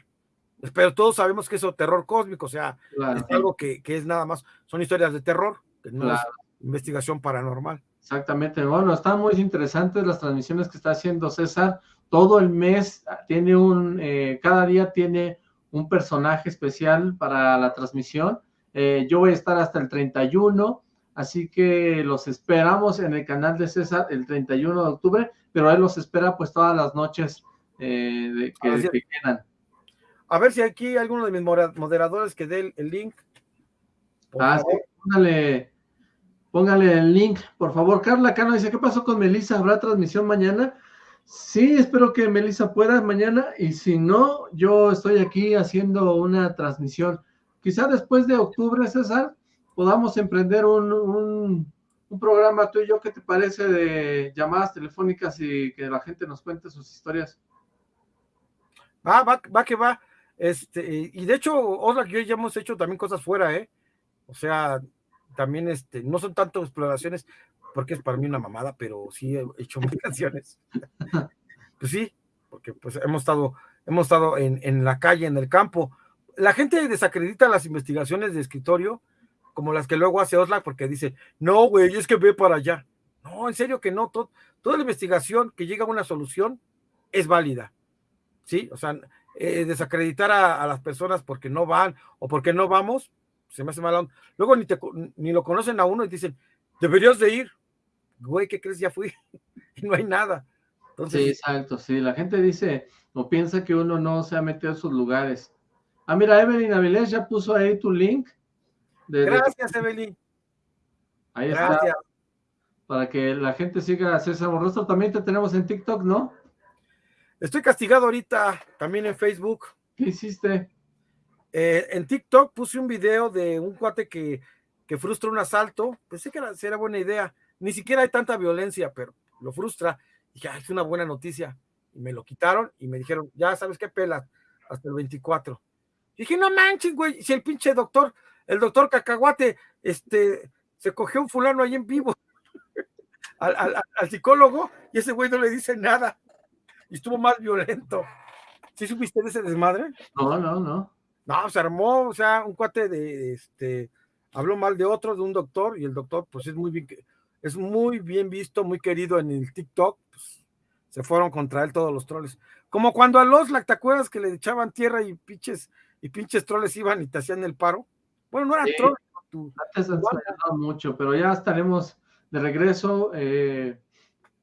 Pero todos sabemos que es terror cósmico, o sea, es algo que, es nada más, son historias de terror, que no es investigación paranormal. Exactamente, bueno, están muy interesantes las transmisiones que está haciendo César. Todo el mes tiene un, eh, cada día tiene un personaje especial para la transmisión. Eh, yo voy a estar hasta el 31, así que los esperamos en el canal de César el 31 de octubre, pero él los espera pues todas las noches eh, de, que, quedan. A ver si aquí hay alguno de mis moderadores que dé el, link. Ah, sí, póngale, póngale el link, por favor. Carla Cano dice, ¿qué pasó con Melissa? ¿Habrá transmisión mañana? Sí, espero que Melissa pueda mañana y si no, yo estoy aquí haciendo una transmisión. Quizá después de octubre, César, podamos emprender un, programa tú y yo, ¿qué te parece de llamadas telefónicas y que la gente nos cuente sus historias? Va, va, va que va. Este, y de hecho, Osla y yo ya hemos hecho también cosas fuera, ¿eh? O sea, también este, no son tanto exploraciones, porque es para mí una mamada, pero sí he hecho mis [laughs] canciones. pues sí, porque pues hemos estado, hemos estado en, en, la calle, en el campo. La gente desacredita las investigaciones de escritorio, como las que luego hace Osla, porque dice, no, güey, es que ve para allá. No, en serio que no, toda la investigación que llega a una solución es válida. ¿Sí? O sea, eh, desacreditar a, a, las personas porque no van o porque no vamos, se me hace mal. Luego ni, te, ni lo conocen a uno y dicen, deberías de ir güey, ¿qué crees? Ya fui [laughs] y no hay nada. sí, exacto, sí, la gente dice o piensa que uno no se ha metido en sus lugares. Ah, mira, Evelyn Avilés ya puso ahí tu link. Gracias, Evelyn. Ahí está. Para que la gente siga a César Borrostro. También te tenemos en TikTok, ¿no? Estoy castigado ahorita, también en Facebook. ¿Qué hiciste? Eh, en TikTok puse un video de un cuate que, que frustra un asalto. Pensé que era, era buena idea ni siquiera hay tanta violencia, pero lo frustra. Dije, es una buena noticia. Y me lo quitaron y me dijeron, ya sabes qué pelas, hasta el 24. dije, no manches, güey, si el pinche doctor, el doctor Cacahuate, este, se cogió un fulano ahí en vivo [laughs] al, psicólogo y ese güey no le dice nada. Y estuvo más violento. ¿Sí supiste de ese desmadre? No, no, no. No, se armó, o sea, un cuate de, este, habló mal de otro, de un doctor, y el doctor, pues es muy bien, es muy bien visto, muy querido en el TikTok, pues, se fueron contra él todos los troles. Como cuando a los, ¿te acuerdas que le echaban tierra y pinches, y pinches troles iban y te hacían el paro? Bueno, no eran troles. Antes han mucho, pero ya estaremos de regreso eh,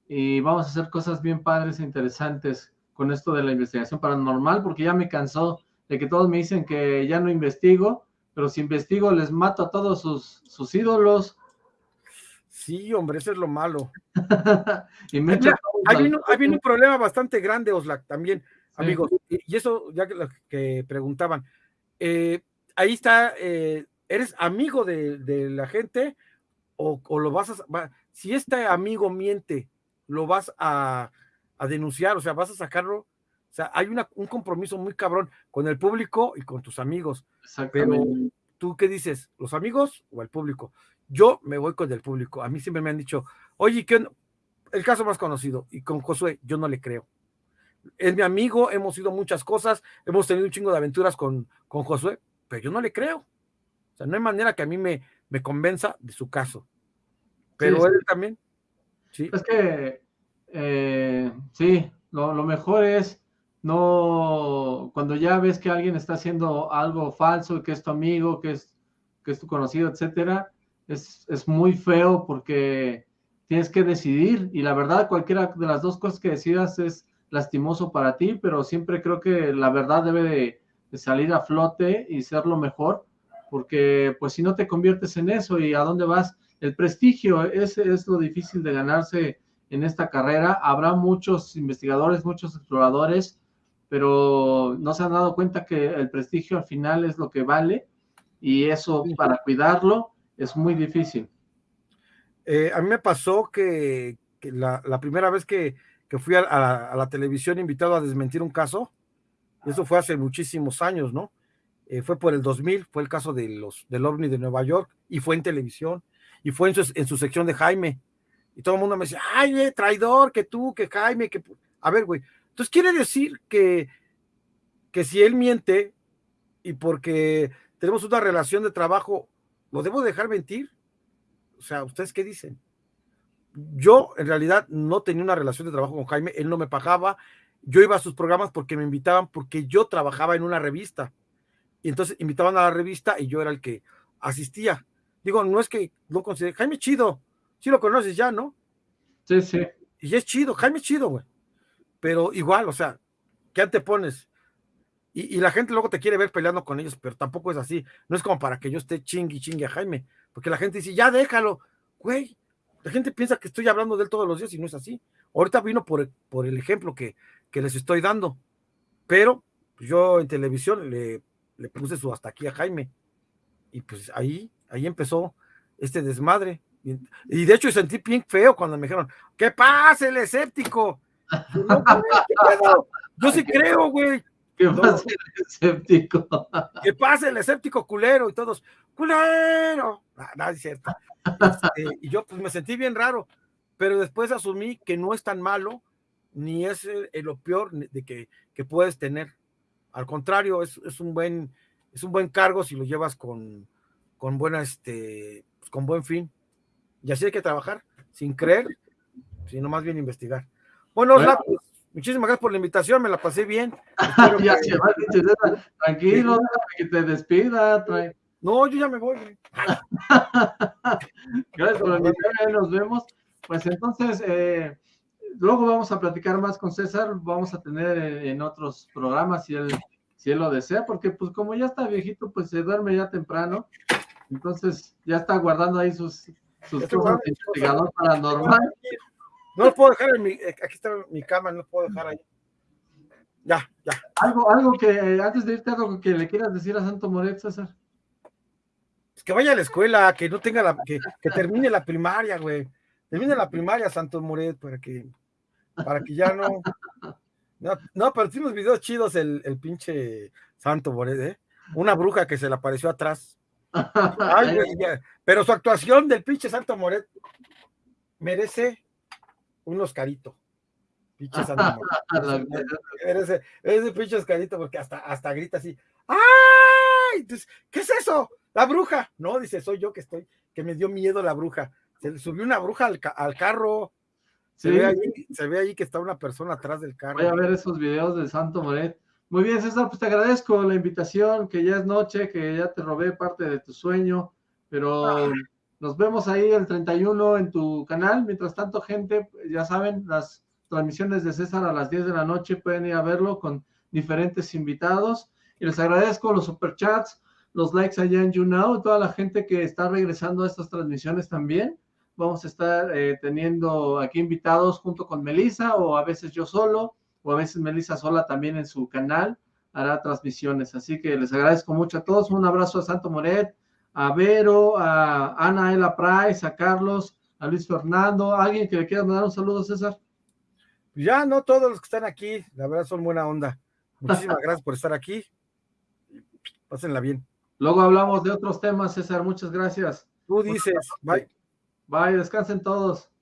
y vamos a hacer cosas bien padres e interesantes con esto de la investigación paranormal, porque ya me cansó de que todos me dicen que ya no investigo, pero si investigo les mato a todos sus, sus ídolos. Sí, hombre, eso es lo malo. [laughs] y me hay, un, problema bastante grande, Oslac, también, amigos, y, eso ya que, que preguntaban, eh, ahí está, eh, ¿eres amigo de, la gente o, lo vas a, si este amigo miente, lo vas a, a denunciar, o sea, vas a sacarlo o sea, hay un compromiso muy cabrón con el público y con tus amigos. Pero tú qué dices, los amigos o el público? Yo me voy con el público. A mí siempre me han dicho, oye, ¿qué? el caso más conocido, y con Josué, yo no le creo. Es mi amigo, hemos ido muchas cosas, hemos tenido un chingo de aventuras con, con Josué, pero yo no le creo. O sea, no hay manera que a mí me, me convenza de su caso. Pero él también. Sí. Es que, eh, sí, lo, lo mejor es no, cuando ya ves que alguien está haciendo algo falso, que es tu amigo, que es, que es tu conocido, etcétera, es, es muy feo porque tienes que decidir y la verdad cualquiera de las dos cosas que decidas es lastimoso para ti, pero siempre creo que la verdad debe de, salir a flote y ser lo mejor, porque pues si no te conviertes en eso y a dónde vas, el prestigio, ese es lo difícil de ganarse en esta carrera. Habrá muchos investigadores, muchos exploradores pero no se han dado cuenta que el prestigio al final es lo que vale y eso para cuidarlo es muy difícil. Eh, a mí me pasó que, la, primera vez que, fui a, la, televisión invitado a desmentir un caso, eso fue hace muchísimos años, ¿no? Eh, fue por el 2000, fue el caso de los, del OVNI de Nueva York, y fue en televisión, y fue en su, en su sección de Jaime, y todo el mundo me decía, ay, traidor, que tú, que Jaime, que... A ver, güey, entonces quiere decir que, que si él miente y porque tenemos una relación de trabajo, ¿lo debo dejar mentir? O sea, ¿ustedes qué dicen? Yo en realidad no tenía una relación de trabajo con Jaime, él no me pagaba, yo iba a sus programas porque me invitaban, porque yo trabajaba en una revista. Y entonces invitaban a la revista y yo era el que asistía. Digo, no es que no considere, Jaime chido, sí lo conoces ya, ¿no? Sí, sí. Y es chido, Jaime chido, güey pero igual, o sea, ¿qué antepones? Y, y la gente luego te quiere ver peleando con ellos, pero tampoco es así. No es como para que yo esté chingui chingue a Jaime, porque la gente dice, ya déjalo, güey. La gente piensa que estoy hablando de él todos los días y no es así. Ahorita vino por, por el ejemplo que, que les estoy dando, pero yo en televisión le, le puse su hasta aquí a Jaime. Y pues ahí, ahí empezó este desmadre. Y de hecho sentí bien feo cuando me dijeron, ¿qué pasa el escéptico? Yo sí [laughs] creo, güey. ¿Qué pasa el escéptico? Que pase el escéptico culero y todos, culero. Nada, es cierto. Este, y yo pues me sentí bien raro, pero después asumí que no es tan malo, ni es lo peor de que, que puedes tener. Al contrario, es, es, un buen, es un buen cargo si lo llevas con, con buena, este, pues, con buen fin. Y así hay que trabajar, sin creer, sino más bien investigar. Bueno, pues, muchísimas gracias por la invitación, me la pasé bien. [laughs] ya se va, tranquilo, que te despida. No, yo ya me voy. [laughs] gracias por la invitación, nos vemos. Pues entonces, eh, luego vamos a platicar más con César, vamos a tener en otros programas si él, si él lo desea, porque pues como ya está viejito, pues se duerme ya temprano, entonces ya está guardando ahí sus, sus cosas de investigador paranormal. No lo puedo dejar en mi. Aquí está mi cama, no lo puedo dejar ahí. Ya, ya. Algo, algo que eh, antes de irte, algo que le quieras decir a Santo Moret, César. que vaya a la escuela, que no tenga la. que, que termine la primaria, güey. Termine la primaria, Santo Moret, para que. para que ya no. No, pero tiene unos videos chidos el, el pinche Santo Moret, ¿eh? Una bruja que se le apareció atrás. [laughs] Ay, pero su actuación del pinche Santo Moret merece un Oscarito. Pinche Santa [laughs] Ese, ese pinche escalito porque hasta, hasta grita así. ¡Ay! ¿Qué es eso? La bruja. No, dice, soy yo que estoy, que me dio miedo la bruja. Se le subió una bruja al, al carro. Se, ve ahí, se ve ahí que está una persona atrás del carro. Voy a ver esos videos de Santo Moret. Muy bien, César, pues te agradezco la invitación, que ya es noche, que ya te robé parte de tu sueño, pero ah. Nos vemos ahí el 31 en tu canal. Mientras tanto, gente, ya saben, las transmisiones de César a las 10 de la noche pueden ir a verlo con diferentes invitados. Y les agradezco los superchats, los likes allá en YouNow, toda la gente que está regresando a estas transmisiones también. Vamos a estar eh, teniendo aquí invitados junto con Melissa o a veces yo solo o a veces Melissa Sola también en su canal hará transmisiones. Así que les agradezco mucho a todos. Un abrazo a Santo Moret, a Vero, a Ana Ela Price, a Carlos, a Luis Fernando. ¿Alguien que le quiera mandar un saludo, César? Ya no todos los que están aquí, la verdad son buena onda. Muchísimas [laughs] gracias por estar aquí. Pásenla bien. Luego hablamos de otros temas, César. Muchas gracias. Tú dices, bye. Bye, descansen todos.